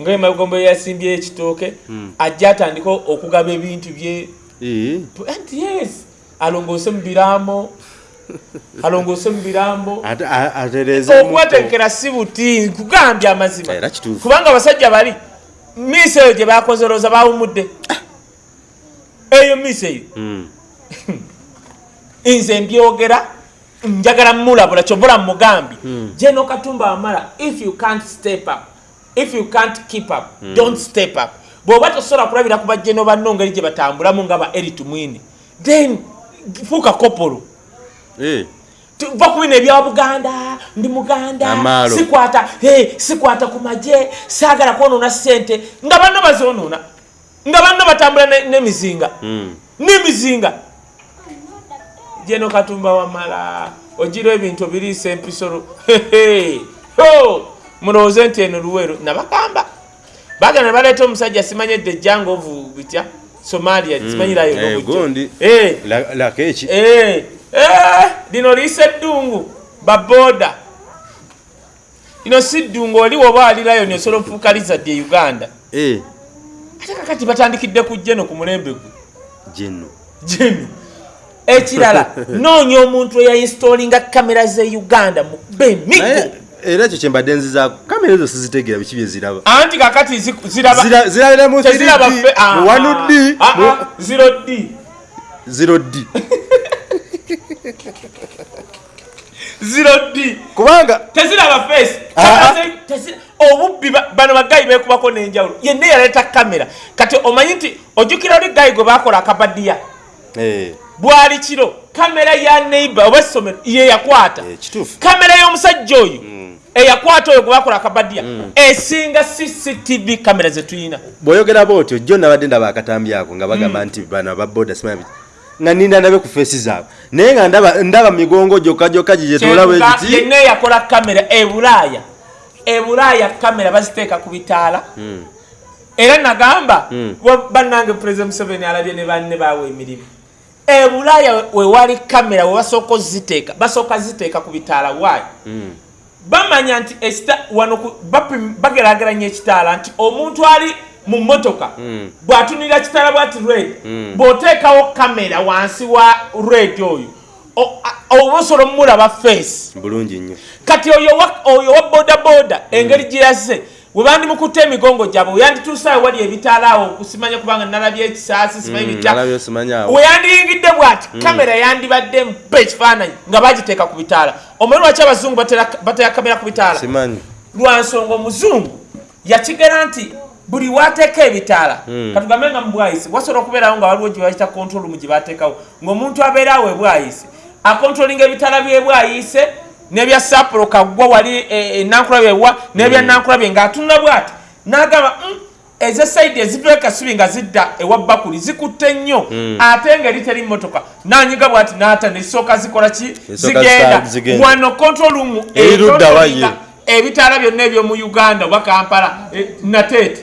S2: nga emagombo yasimbyeyo ekitooke ajja atandika okugaba ebintu bye.
S1: Eh,
S2: anti yes alongoose mu birambo alongoose mu birambo
S1: ate a- atereeza
S2: okubateekera si buti nkugambye amazima. Kubanga abasajja bali miisi eyo gye bakoze olowooza bawumudde. Eyo miisi eyo.
S1: Mm.
S2: nze mbyogera njagala mulabula kyovula mugambye jeno katumba wamala if you can't step up if you can't keep up don't step up. Bw'oba tosobola kulabira ku bajeno banno ngeri gye batambulamu nga ba eritu mwini then fuuka kopolo.
S1: Eh,
S2: tuva ku bino ebya buganda ndi muganda sikwata hey, sikwata ku maje saagala kwonoona sente nga banno bazoonoona nga banno batambula ne- n'emizinga
S1: Mm.
S2: n'emizinga jeno katumba wamala ogira ebintu obiriisa empisolo mulowooze nti eno luweero nabagamba. Bagenda ne baleeta omusajja simanyedde ejjangovu bitya somalia simanyirayo
S1: Eh,
S2: n'obujja.
S1: gundi.
S2: Eh,
S1: La- lakeki
S2: eh, eh, lino liisa eddungu baboda lino si ddungu oli woba alirayo nyosobola ofuuka lizadde e uganda?
S1: Eh,
S2: ate kakati batandikidde ku jeno ku mulembe gwe.
S1: Gyenno
S2: jeno. Ekirala noonya omuntu eyainstolinga kamera ze uganda mu bemigo
S1: era ekyo kyembadde nzizaako kamera ezo sizitegeera biki bye ziraba.
S2: Anti kakati
S1: zirabira mu 3D,
S2: fe- ah,
S1: mu 1D,
S2: ah, ah, zero d.
S1: 0D
S2: zero d.
S1: Kubanga
S2: teziraba face. Obubbi ba- bano bagayi bekubako n'enjawulo yenna yaleeta kamera. Kati omanyi nti ojjukira oli gayi gwe bakola akabadiya
S1: eh,
S2: bwali kiro? Kamera ya neighbor oba essomero ye yakwata.
S1: Eh,
S2: kamera y'omusajja oyo eyakwata oyo gwe bakola akabadiya esinga cctv kamera zetuyina
S1: bw'oyogera bwotyo jjo nabadde ndaba akatambi ako nga bagamba nti bano ababoda biki nga ninda ndabe ku feesi zaabwe. Naye nga ndaba ndaba migongo gyokka gyokka
S2: Kyenvuga
S1: kiti
S2: yenna eyakola kamera e bulaaya e bulaaya kamera baziteeka ku bitaala. Era nagamba
S1: Mm.
S2: bannange president museveni alabye ne banne baawe emirimu. E bulaaya wewali kamera we basooka oziteeka basooka ziteeka ku bitaala waayo
S1: Mm.
S2: Bamanya nti wano bagerageranya ekitaala nti omuntu ali mu motoka
S1: Mm.
S2: bw'atunira kitaala bwati red
S1: Mm.
S2: bw'oteekawo kamera wansi wa red oyo o- a- oba osobola omulaba face
S1: bulungi nnyo
S2: kati oyo wa- oyo wa bodaboda engeri gye yazze we bandimukutta emigongo gyabwe weyandituusaayo wali ebitaala awo kusimanya kubanga nalabye ekisaasi simanyi
S1: nalabyo simanyaawo
S2: weyandiyingidde bwati kamera yandibadde mpa ekifaananyi nga bagiteeka ku bitaala. Omanyi lwaki abazungu batera- kamera ku bitaala? Lwansonga omuzungu yakigera nti buli wateeka ebitaala
S1: Mm.
S2: katugambe nga mubwayise wasobola okubeerawo nga waliwo gye bayita control room gye bateekawo ng'omuntu abeerawo ebwayise akontrolinga ebitaala byebwayise n'ebya sapolo kaggwa wali enankula byewa n'ebya nankula bye ng'atunula bwati. N'agamba "Mm, ezo saidi ezivayo kasubi nga zidda ewa bakuli zikutte nnyo. Ate ngeri teri motoka nanyiga bwati n'ata nesooka zikola ki?
S1: Esooka
S2: zigenda. wano control room
S1: Eri ludda wa
S2: econtrolinga
S1: ye?
S2: ebitaala byonna ebyomu uganda oba kampala eh, nateete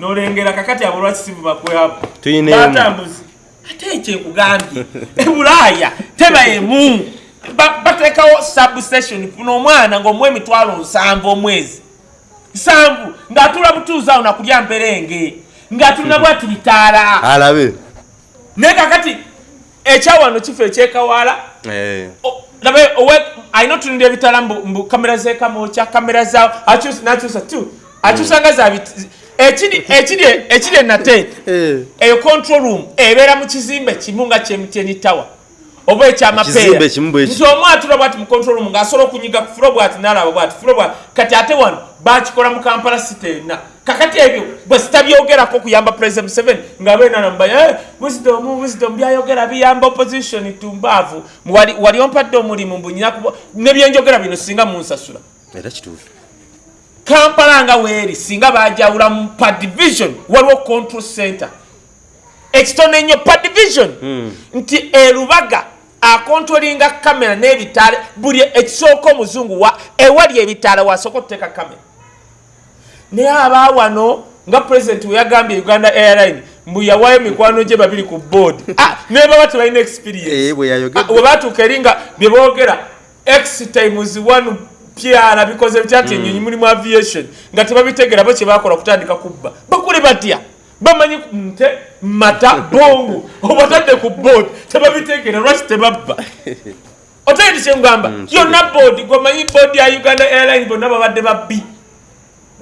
S2: nolengera kakati abo lwakisibu bakwabo
S1: Tuyina emu.
S2: batambuzi. Ate ekyekugambye ebulaaya teba emu bateekawo substation funa omwana ng'omuwa emitwalo nsanvu omwezi. Nsanvu ng'atula butuuzi awo nakulya mperenge ng'atulina bwati bitaala
S1: alabe.
S2: Naye kakati ekyawano kifo ekyekawaala
S1: Eh,
S2: labe owe alina otunulira ebitala mbu kamera zekamokya kamera zawo akyusa- nakyusa tu akyusa nga ekiri enateete
S1: eh,
S2: eyo control room ebeera mu kizimbe kimu nga kyemtn tower oba ekyamapeera nti omu atula bwati mu control room ng'asobola okunyiga ku fulo bwati nalaba bwati fulo bwati kati ate wano bakikola mu kampala city ena. Kakati ebyo bwe sitabyogerako okuyamba president museveni nga benanamba eh, wisdom wisdom byayogera biyamba opposition tumbaavu wali, ompadde omulimu mbunyina nebyenjogera bino singa munsasula.
S1: Era kituufu.
S2: Kampala nga weeri singa bajawula mu pa division waliwo control center. Ekitono ennyo pa division. Nti erubaga akontrolinga kamera n'ebitaala buli ekisooka omuzungu wa ewali ebitaala wasooka okuteeka kamera. Naye aba wano nga pulezidenti we yagambye uganda airline mbu yawayo mikwano gye babiri ku board. Ah, naye baba tebalina experience.
S1: Eh.
S2: Ah, eri nga bye boogera x times one pyara bikoze bitya nti enyonyi mulimu aviation nga tebabitegera bo kye bakola kutandika kubba. Bakule batya bamanyi nte mata bongo. Obatadde ku board tebabitegera lwaki tebabba? Otegeti kyengamba yonna board gwemanyi board ya uganda airline bonna babadde babbi.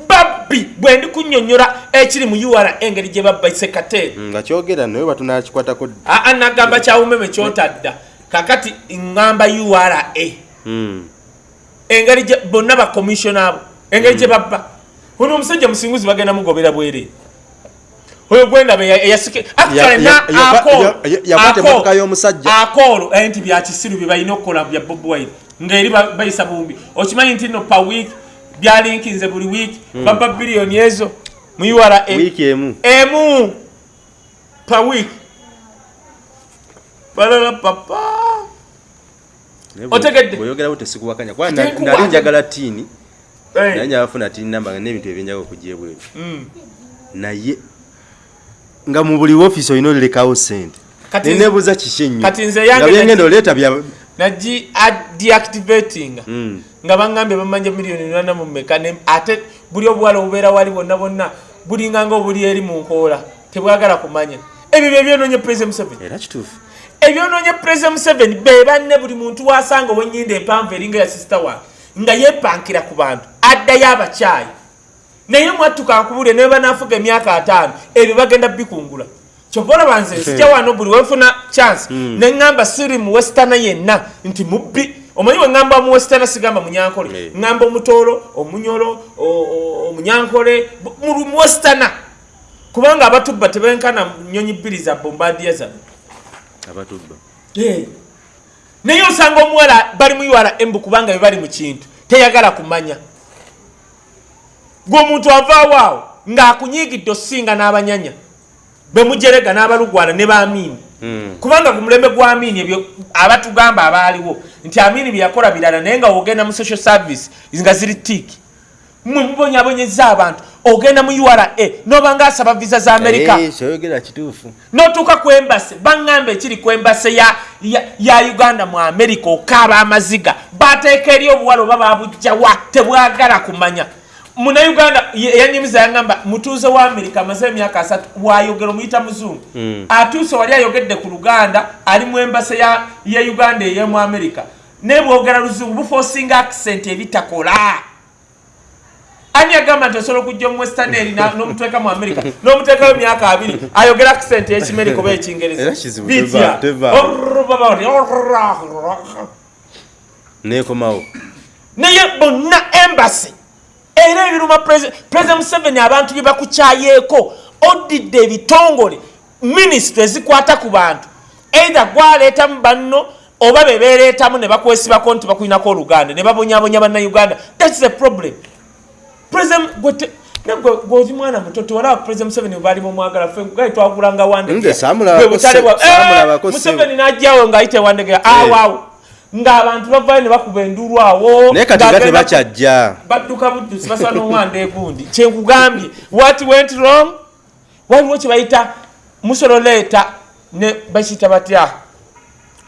S2: Babbi bwe ndi kunyonyola ekiri mu ura engeri gye babba sekateeri
S1: nga kyogera naye batunakikwatako
S2: aa nagamba kyawumeme kyotadda. Kakati ŋŋamba ura
S1: Mm.
S2: engeri bonna bakomisiona abo engeri gye babba. Ono omusajja musinguzi bagenda mugobera bwere oyo gwendaba eyasike
S1: Ya- ya- ya- ya- yakwata emmotoka y'omusajja.
S2: akoolo eh, nti byakisiru bye balina okukola bya bob wine. Ngaeri ba- bayisa bumbi okimanyi nti no pa week byalinkinze buli week. Baba biliyoni ezo mu ura
S1: wiiki emu.
S2: Emu. Pa week. Balala papa.
S1: Naye bwe-
S2: Otegedde?
S1: bw'oyogerawo tesikuwakanya kuba na-
S2: Tekuwakanya.
S1: nali njagala tiini
S2: Eh,
S1: naye nyabafuna tiini namba n'ebintu ebyenjagala okujja ebweru
S2: mm.
S1: naye nga mu buli woofiisi olina olirekawo sente neneebuuza kiki ennyo
S2: kati nze
S1: nga
S2: yange
S1: byengenda
S2: nagi-
S1: oleeta bya
S2: nagi deactivating
S1: Mm.
S2: nga bangambye bamanja miliyoni nana mumeka ate buli obuwala obubeera wali bonna bonna bulinga nga obuli eri mu nkoola tebwagala kumanya. Ebyo byebyonoonye museveni.
S1: Era kituufu.
S2: Ebyonoonye president museveni be banne buli muntu wasanga owenyindo empanvu eringa ya sisita wange nga yepankira ku bantu addayo abakyayi naye mwattuka nkubule naye banaafuga emyaka ataano ebyo bagenda bikungula. Kyova olaba nze nsijja wano buli wenfuna chance neŋŋamba siri mu westana yenna nti mubbi. Omanyi we ŋŋamba mu westana sigamba munyankole? Ŋŋamba omutoolo omunyolo omunyankole bu- mu mu westana kubanga abatubba tebenkana nyonyi bbiri za bombadiya zano.
S1: Abatubba.
S2: Naye osanga omuwala bali mu urm kubanga bebali mu kintu teyagala kumanya gweomuntu avaawo awo ng'akunyigidde osinga n'abanyanya bemujerega n'abalugwana ne baamiini.
S1: Mm.
S2: kubanga ku mulembe gwa amiini ebyo abatugamba abaaliwo nti amiini byeyakola birala naye nga ogenda mu social service nga ziri tiiki mwe mubonyabonyeza abantu ogenda mu ura noba ngaasaba visa za amerika notuuka ku embase baŋŋamba ekiri ku embase ya, ya, ya uganda mu amerika okaaba amaziga bateeka eri obuwala oba babujjawa tebwagala kumanya munauganda eyanyumiza yaŋŋamba mutuuze wa amerika amaze emyaka asatu wayogera omuyita muzungu.
S1: Mm.
S2: atuuse wali ayogedde ku luganda ali mu embase ya, ya uganda ey'emu amerika naye bwogera luzungu bufoosinga accent ebitakola. Ani agamba nti osobola okujja omu western eri na- n'omuteeka mu amerika n'omuteekayo emyaka abiri ayogera accent oba ekingereza
S1: Era kizibu,
S2: Bitya.
S1: teva- teva.
S2: Orr, baba bati, orr,
S1: neekomawo.
S2: Naye bonna embasi era ebiruma president museveni abantu bye bakukyayeeko odidde ebitongole minisitule ezikwata ku bantu. Eitha gwaleetamu banno oba bebereetamu ne bakwesibako nti bakulinako oluganda ne babonyabonya bannayuganda. Thats the problem. Gwozi mwana muto tewalaba president museveni webaali mumwagala fe gali twagulanga
S1: saamulabako se-
S2: museveni najjawo ngaayite wandegera. Awaawo ng'abantu bavayo ne bakuba endulu awo
S1: naye kati
S2: ku-
S1: tebakyajja
S2: badduka buddusi basaba n'omwanda egundi kyenkugambye what went wrong? Waliwo kyebayita musololeeta ne bakiyita batya?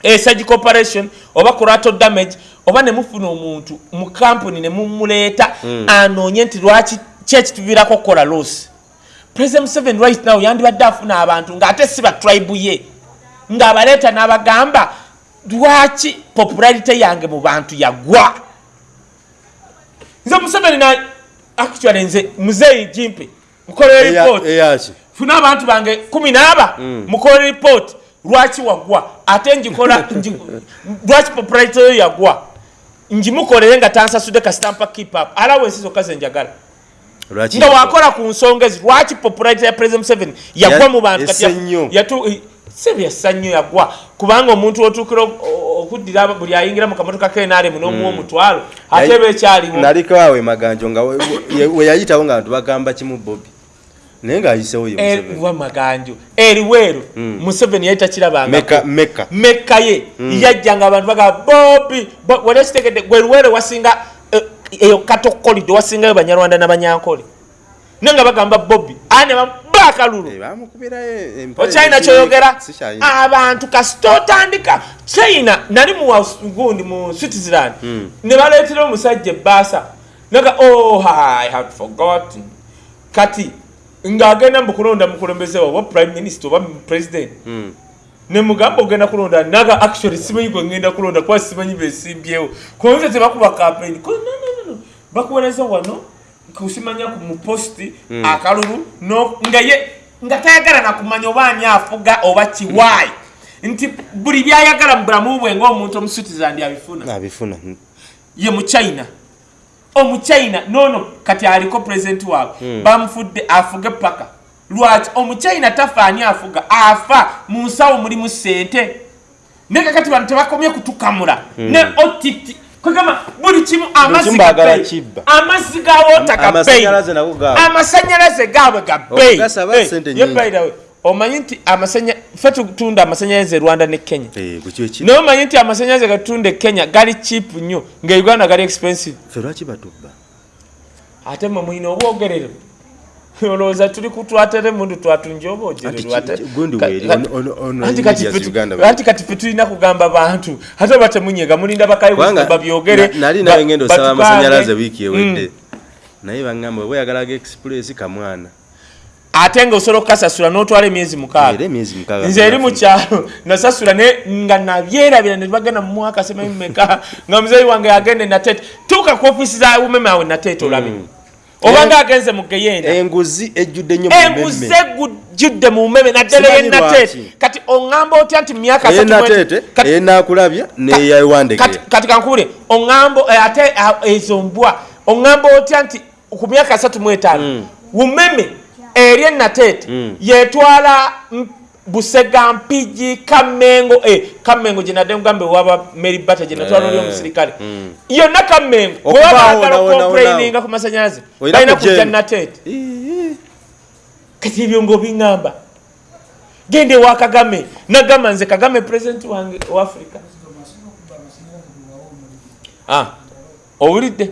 S2: Esagi operation oba collateral damage oba ne mufuna omuntu mu kampuni ne mumuleeta anoonye nti lwaki ki ekituviirako okukola losi president museveni right now yandibadde afuna abantu ng'ate si ba tribe ye. Ng'abaleeta n'abagamba lwaki popularity yange mu bantu yagwa? Nze museveni na actually nze muzeeyi jimpe report.
S1: eyaki?
S2: Funa abantu bange kumi n'aba mukola report. Lwaki wagwa? Ate njikola nji- lwaki popularity yo yagwa? Njimukolere nga tansasudde kasitampa keep up. Alawensi zokka zenjagala nga wakola ku nsonga ezi lwaki popularity ya president museveni yagwa
S1: Ya-
S2: mu bantu? kati yassa nnyo yagwa kubanga omuntu otuukira ok- o- okuddira aba- buli ayingira mu kamotoka kenaremu n'omuwa omutwalo ate eba ekyaliwo.
S1: naliko awe maganjo nga we- yayitawo nga bantu bagamba kimu bobi. Naye ng'ayisewo ye Museveni.
S2: wa maganjo. Eriweero museveni yali takirabanga
S1: meka meka
S2: mekka ye. Yajjanga abantu bagamba bobi Bo- wali ekitegedde gwe luweere wasinga eh, eyo katokolidde wasingayo banyarwanda n'abanyankole naye nga bagamba bobi ane bakalulu
S1: Eh,
S2: okyalina kyoyogera abantu kasita otandika. China nali mu Aus- gundi mu switzerland ne baleetera omusajja ebbaasa naga oh i had forgotten. Kati ng'agenda mu kulonda mukulembeze wa oba prime minister oba president
S1: Mm.
S2: nemugamba ogenda kulonda naga actually simanyi gwe ngenda kulonda kuba simanyi besimbyewo konze tebakuba campaign. Bakuweereza wano kusimanya ku muposti akalulu no- nga ye nga tayagala nakumanya oba ani afuga oba kiwaayi nti buli byayagala mu bulamu bwe ngaomuntu omuswitizland abifuna.
S1: Abifuna.
S2: Ye muchina omuchina nono kati aliko pulezidenti waabwe. Bamufudde afuge paka. Lwaki? Omuchina tafaani afuga? Afa mu nsawo mulimu sente naye kati bantu tebakomye kutukamula. Ne ott kwegamba buli kimu amazzi ga wota ga bbeeyi.
S1: Amasanyalaze nago gaabwe.
S2: amasanyalaze gaabwe ga bbeeyi.
S1: Okugasaba ssente
S2: ye
S1: nnyingi.
S2: by the way, omanyi nti ffe tutunda amasanyalaze e rwanda ne kenya
S1: Eh,
S2: naye omanyi nti amasanyalaze gatunda e kenya gali cheap nnyo nga uganda gali expensive ate mwe mulina obwogerero olowooza tuli kutwatere mundu twatunja
S1: Anti ki- gundi weeri, ono- ono- ono
S2: obwogerero
S1: Medias Uganda bwe-
S2: anti kati fe tulina kugamba bantu. Ate oba temunyega mulinda
S1: kubanga
S2: bakayi babyogere.
S1: na- nali nawe ngenda osaba amasanyalaze wiiki ewedde.
S2: Mm.
S1: naye baŋŋamba bwe yagalaga express kamwana.
S2: Ate nga osobola okukasasula n'otwala emyezi mukaaga. Nze eri mu kyalo nasasula nga nabyerabira ne bagenda mu mwaka sememeka nga muzeeyi wange yagende nateete tuuka ku ofisi za umeme awe nateete olabe
S1: Mm.
S2: Obanga agenze mu geyenda
S1: enguzi ejjudde nnyo mmemme.
S2: gujjudde mu mmeme naddala
S1: lwaki.
S2: kati oŋŋamba otya nti myaka asatu mu-
S1: eyenateete
S2: kati-
S1: eyenaakulabya
S2: kati-
S1: neyewandegera
S2: kati kankubule oŋŋambo eh, ate ah, ezo mbwa oŋŋamba otya nti ku myaka asatu mu etaano
S1: Mm.
S2: umeme eri enateete
S1: Mm.
S2: yetwala busega mpigi kamengo eh, kamengo gyenadde mugambe waba mary bata gyenatwala oli
S1: Eh,
S2: omusirikale
S1: mm.
S2: yonna kamengo
S1: Okubaawo
S2: wewabaagala
S1: nawo, nawo,
S2: complaininga ku masanyalaze
S1: Olina
S2: balina
S1: kujja
S2: kujja
S1: eno.
S2: nateete
S1: Ii.
S2: kati ebyo ngaobiŋŋamba gende ewa kagame nagamba nze kagame pulezidenti wange owa afrika Ah, owulidde?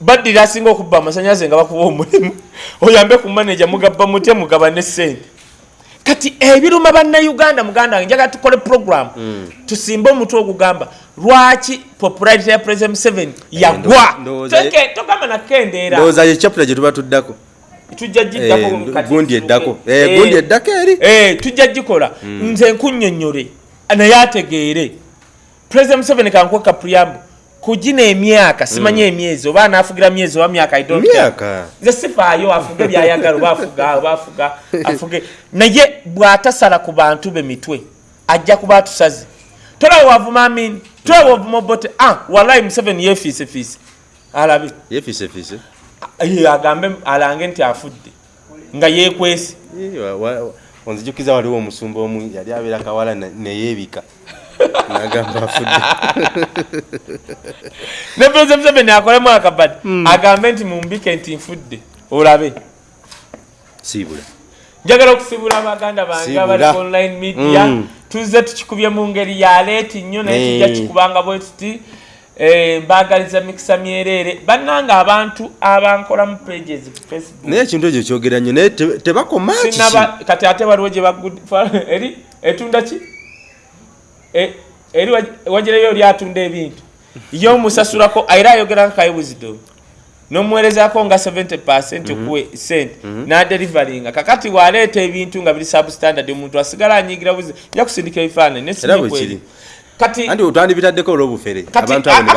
S2: Baddira asinga okubba amasanyalaze nga bakuba omulimu. Oyambe ku maneja mugabba mutya mugaba ne sente kati ebiruma bannayuganda muganda wange njagala tukole program. Tusimbe omutwe ogugamba lwaki popularity ya president museveni yagwa? Teke- togamba nakendeera
S1: ndowooza ye chapula gye tuba tuddako.
S2: Tujja
S1: Eh,
S2: kati
S1: gundi eddako.
S2: Eh,
S1: Eh, gundi eddako eri.
S2: Eh, tujja gikola. Nze nkunnyonnyole naye ategeere. President museveni kankweka pryambu kugina emyaka simanyi emyezi oba anaafugira myezi oba myaka I don't care. nze sifaayo afuge byayagala oba afuga oba afuga afuge. Naye bw'atasala ku bantu be mitwe ajja kuba atusaze. Tolaba wavuma amini tolaba wavuma obote ah walayi museveni yeefiisefiise alabe
S1: yefiisefiise
S2: Ye, agambe alange nti afudde nga yeekwese.
S1: Onzijukiza waliwo omusumba omu yali abeera kawala ne- neyeebika nagamba afudde.
S2: Ne president museveni akolemu akabadi agambe nti mumbike nti nfudde olabe.
S1: Siibula
S2: njagala okusibula abaganda bange abali online media
S1: Mm.
S2: tuzze tukikubye mu ngeri ya leeti nnyo naye tujja kikubanga bwe tuti eh, mbagaliza mikisa myereere bannanga abantu abankola mu pages ku facebook.
S1: Naye ekintu ekyo kyogera nnyo naye te- tebakoma
S2: kati ate waliwo gye bagud eri etunda ki eri waj- wagireyo oli atunda ebintu. Ye omusasulako era ayogera nka kayibuzido nomuweerezako nga 70 percent okuwe sente naderivaringa kakati waleeta ebintu nga biri substandard omuntu asigala anyigira buzi ja kusindika ebifaananyi kati
S1: anti otwandibitaddeko olw'obufere.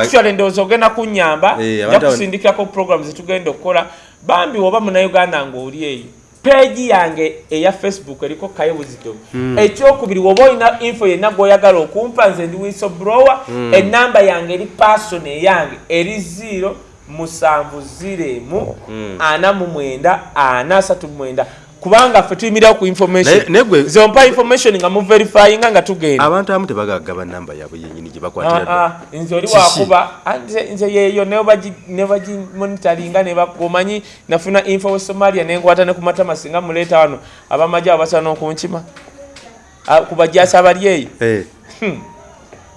S2: Actually ndowooza ogenda kunyamba
S1: Eh,
S2: ja
S1: abantu abo-
S2: kusindikirako program zetugenda okukola bambi oba munauganda ngaoli eyo peegi yange eya facebook eriko kayebuzido
S1: Hmm.
S2: ekyokubiri woba olina info yenna gwoyagala okumpa nze ndi whistleblower
S1: Hmm.
S2: enamba yange eri person eyange eri 0 musanvu ziremu
S1: Hmm.
S2: ana mu mwenda ana asatu mu mwenda kubanga ffe tuyimirawo ku information. Zompa information nga muverifyinga nga tugenda.
S1: Abantu abamu tebagagaba namba yaabwe yenyini gye bakwatira.
S2: Ah, ah, nze oli wakuba. Ah, nze- yeyo nebagimonitaringa omanyi nafuna info we somalia nenkwata ne ku matama singa muleeta wano. Abamaji abo basala n'okunkima Ah, kubajasi abali eyo.
S1: Eh,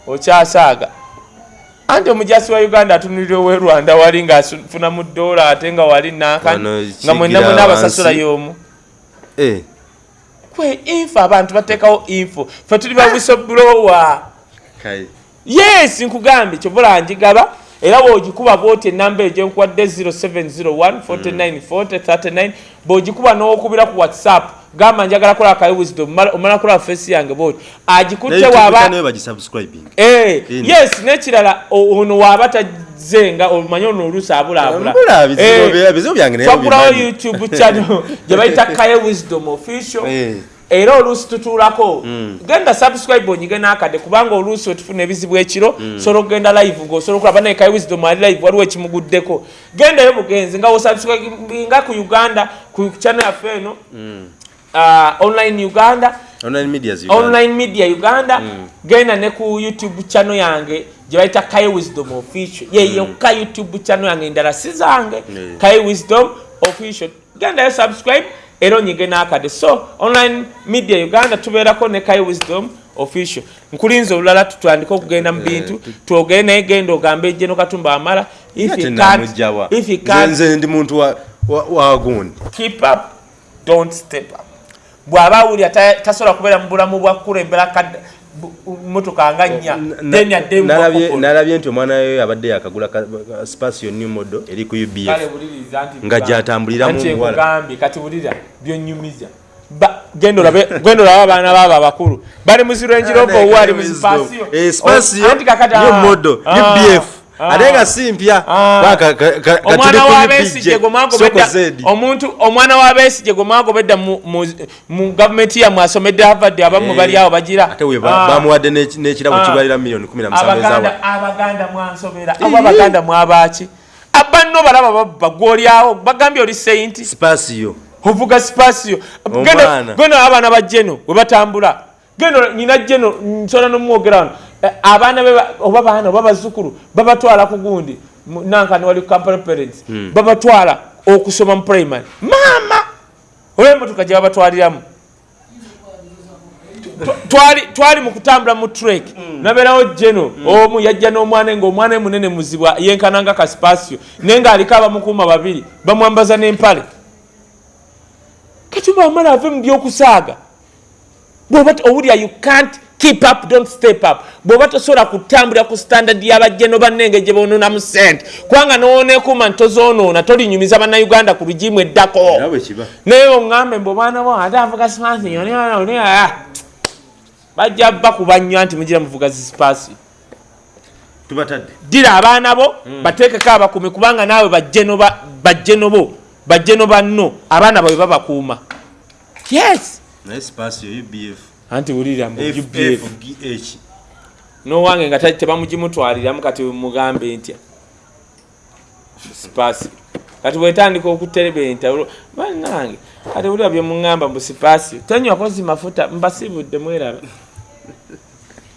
S2: okyasaaga. Anti omujasi wa uganda atunulira owe rwanda wali ngaafuna mu dola ate nga wali
S1: Wano
S2: nga
S1: kigira
S2: mwena abasasula y'omu kwe info abantu bateekawo info. Fe tuli ba whistleblower.
S1: Kale.
S2: yes nkugambye kyovula njigaba. Era bwogikuba bwoti enamba eyo gyenkuwadde 0701494039 bwogikuba n'okubira ku whatsapp gamba njagala kola akayi wisdom omala- kola fesi yange bwoti agikutte
S1: bagisubscribing.
S2: Eh, yes nekirala ono waaba tazenga omanyi ono oluusi abulaabula
S1: Mbula, bizibu
S2: Eh, youtube channel gye bayita kaye wisdom official.
S1: Eh.
S2: era oluusi tutuulako. Genda subscribe onyige n'akadde kubanga oluusi wetufuna ebizibu ekiro sobola okugenda live ngaosobola okulaba naye kai wisdom ali live waliwo ekimuguddeko. Gendayo bugenzi nga osubscribinga ku uganda ku channel yaffe eno uh, online uganda.
S1: Online media Uganda.
S2: online media uganda. Genda ne ku youtube channel yange gye bayita kai wisdom official. Ye yokka youtube channel yange endala si zange.
S1: Yeah.
S2: kai wisdom official. Gendayo subscribe era onyige n'akade. So online media uganda tubeerako ne kai wisdom official. Nkulinza olulala tutandike okugenda mu bintu twogere naye genda ogambe ejjeno katumba amala. If
S1: Ate
S2: you
S1: namugjawa.
S2: can't, if you
S1: Nze-
S2: can't
S1: nze ndi muntu wa- wa- wa gundi.
S2: keep up don't step up bw'aba awulira ta- tasobola kubeera mu bulamu bwa kulembera kadde motoka nga nnya then
S1: Nalabye- nti omwana we abadde yakagula ka- ka- spatio new model eri ku ubf Nga gy'atambuliramu omuwala.
S2: kati bulira byonyumiza. Genda olabe abaana baabo abakulu. Bali mu zirenjiroba owa ali mu zipasiyo
S1: Eh, spatio
S2: Anti kakati,
S1: new
S2: ah, ah,
S1: ubf. Ate nga si mpya.
S2: Ah. Omwana
S1: UPJ,
S2: gwe mwagobedda mu- gavumenti yammwe asomedde havadde abamu
S1: Eh,
S2: bali awo bagira.
S1: Ate we ba-
S2: Ah.
S1: bamuwadde n'eki- n'ekirabo
S2: Ah.
S1: kibalira miliyoni 17 ezawa.
S2: abaganda mwansobera oba abaganda mwabaki? Abanno balaba babba gwolyawo bagambye oli seinti
S1: spasio.
S2: Ovuga sipasiyo
S1: Omwana.
S2: genda abaana ba jeno we batambula. Genda nyina jeno nsobola nomwogera wano abaana be ba- oba baana oba bazukulu babatwala ku gundi. Nankani wali company parents. Babatwala okusoma mu primary. Maama! Oba emotoka gye babatwaliramu. Tw- twali twali mu kutambula mu trek. Nabeerawo jeno omu yajja n'omwana ngaomwana munene muzibwa yenkananga kasipasio naye ng'aliko abamukuuma babiri bamwambaza n'empale. Kati bamala ave mu byokusaaga. Bwoba owulira you can't keep up don't step up. Bwoba tosobola kutambulira ku standard y'abajjeno bannenge gye bononamu sente kubanga nowoneekuuma nti tozoonoona tolinyumiza bannayuganda ku lugimu eddako. Naye oŋŋambe mbe omwana wo ate avuga sipansi yoni bajja bakuba nnyo nti mugira muvuga zisipaasi ddira abaana bo bateekeko abakumi kubanga naawe bajjeno ba- bajjeno bo bajjeno banno abaana bawe babakuuma. Yes!
S1: Naye spasio ubf
S2: anti wulira mu UPF.
S1: fgh
S2: nowange nga ta- tebamugimutwaliramu kati mugambe ntya? Sipaasi kati bwetandika okuterebenta bannange kati wulira byemuŋŋamba mbu sipaasi tonywako zi mafuta mbasibudde mwerabe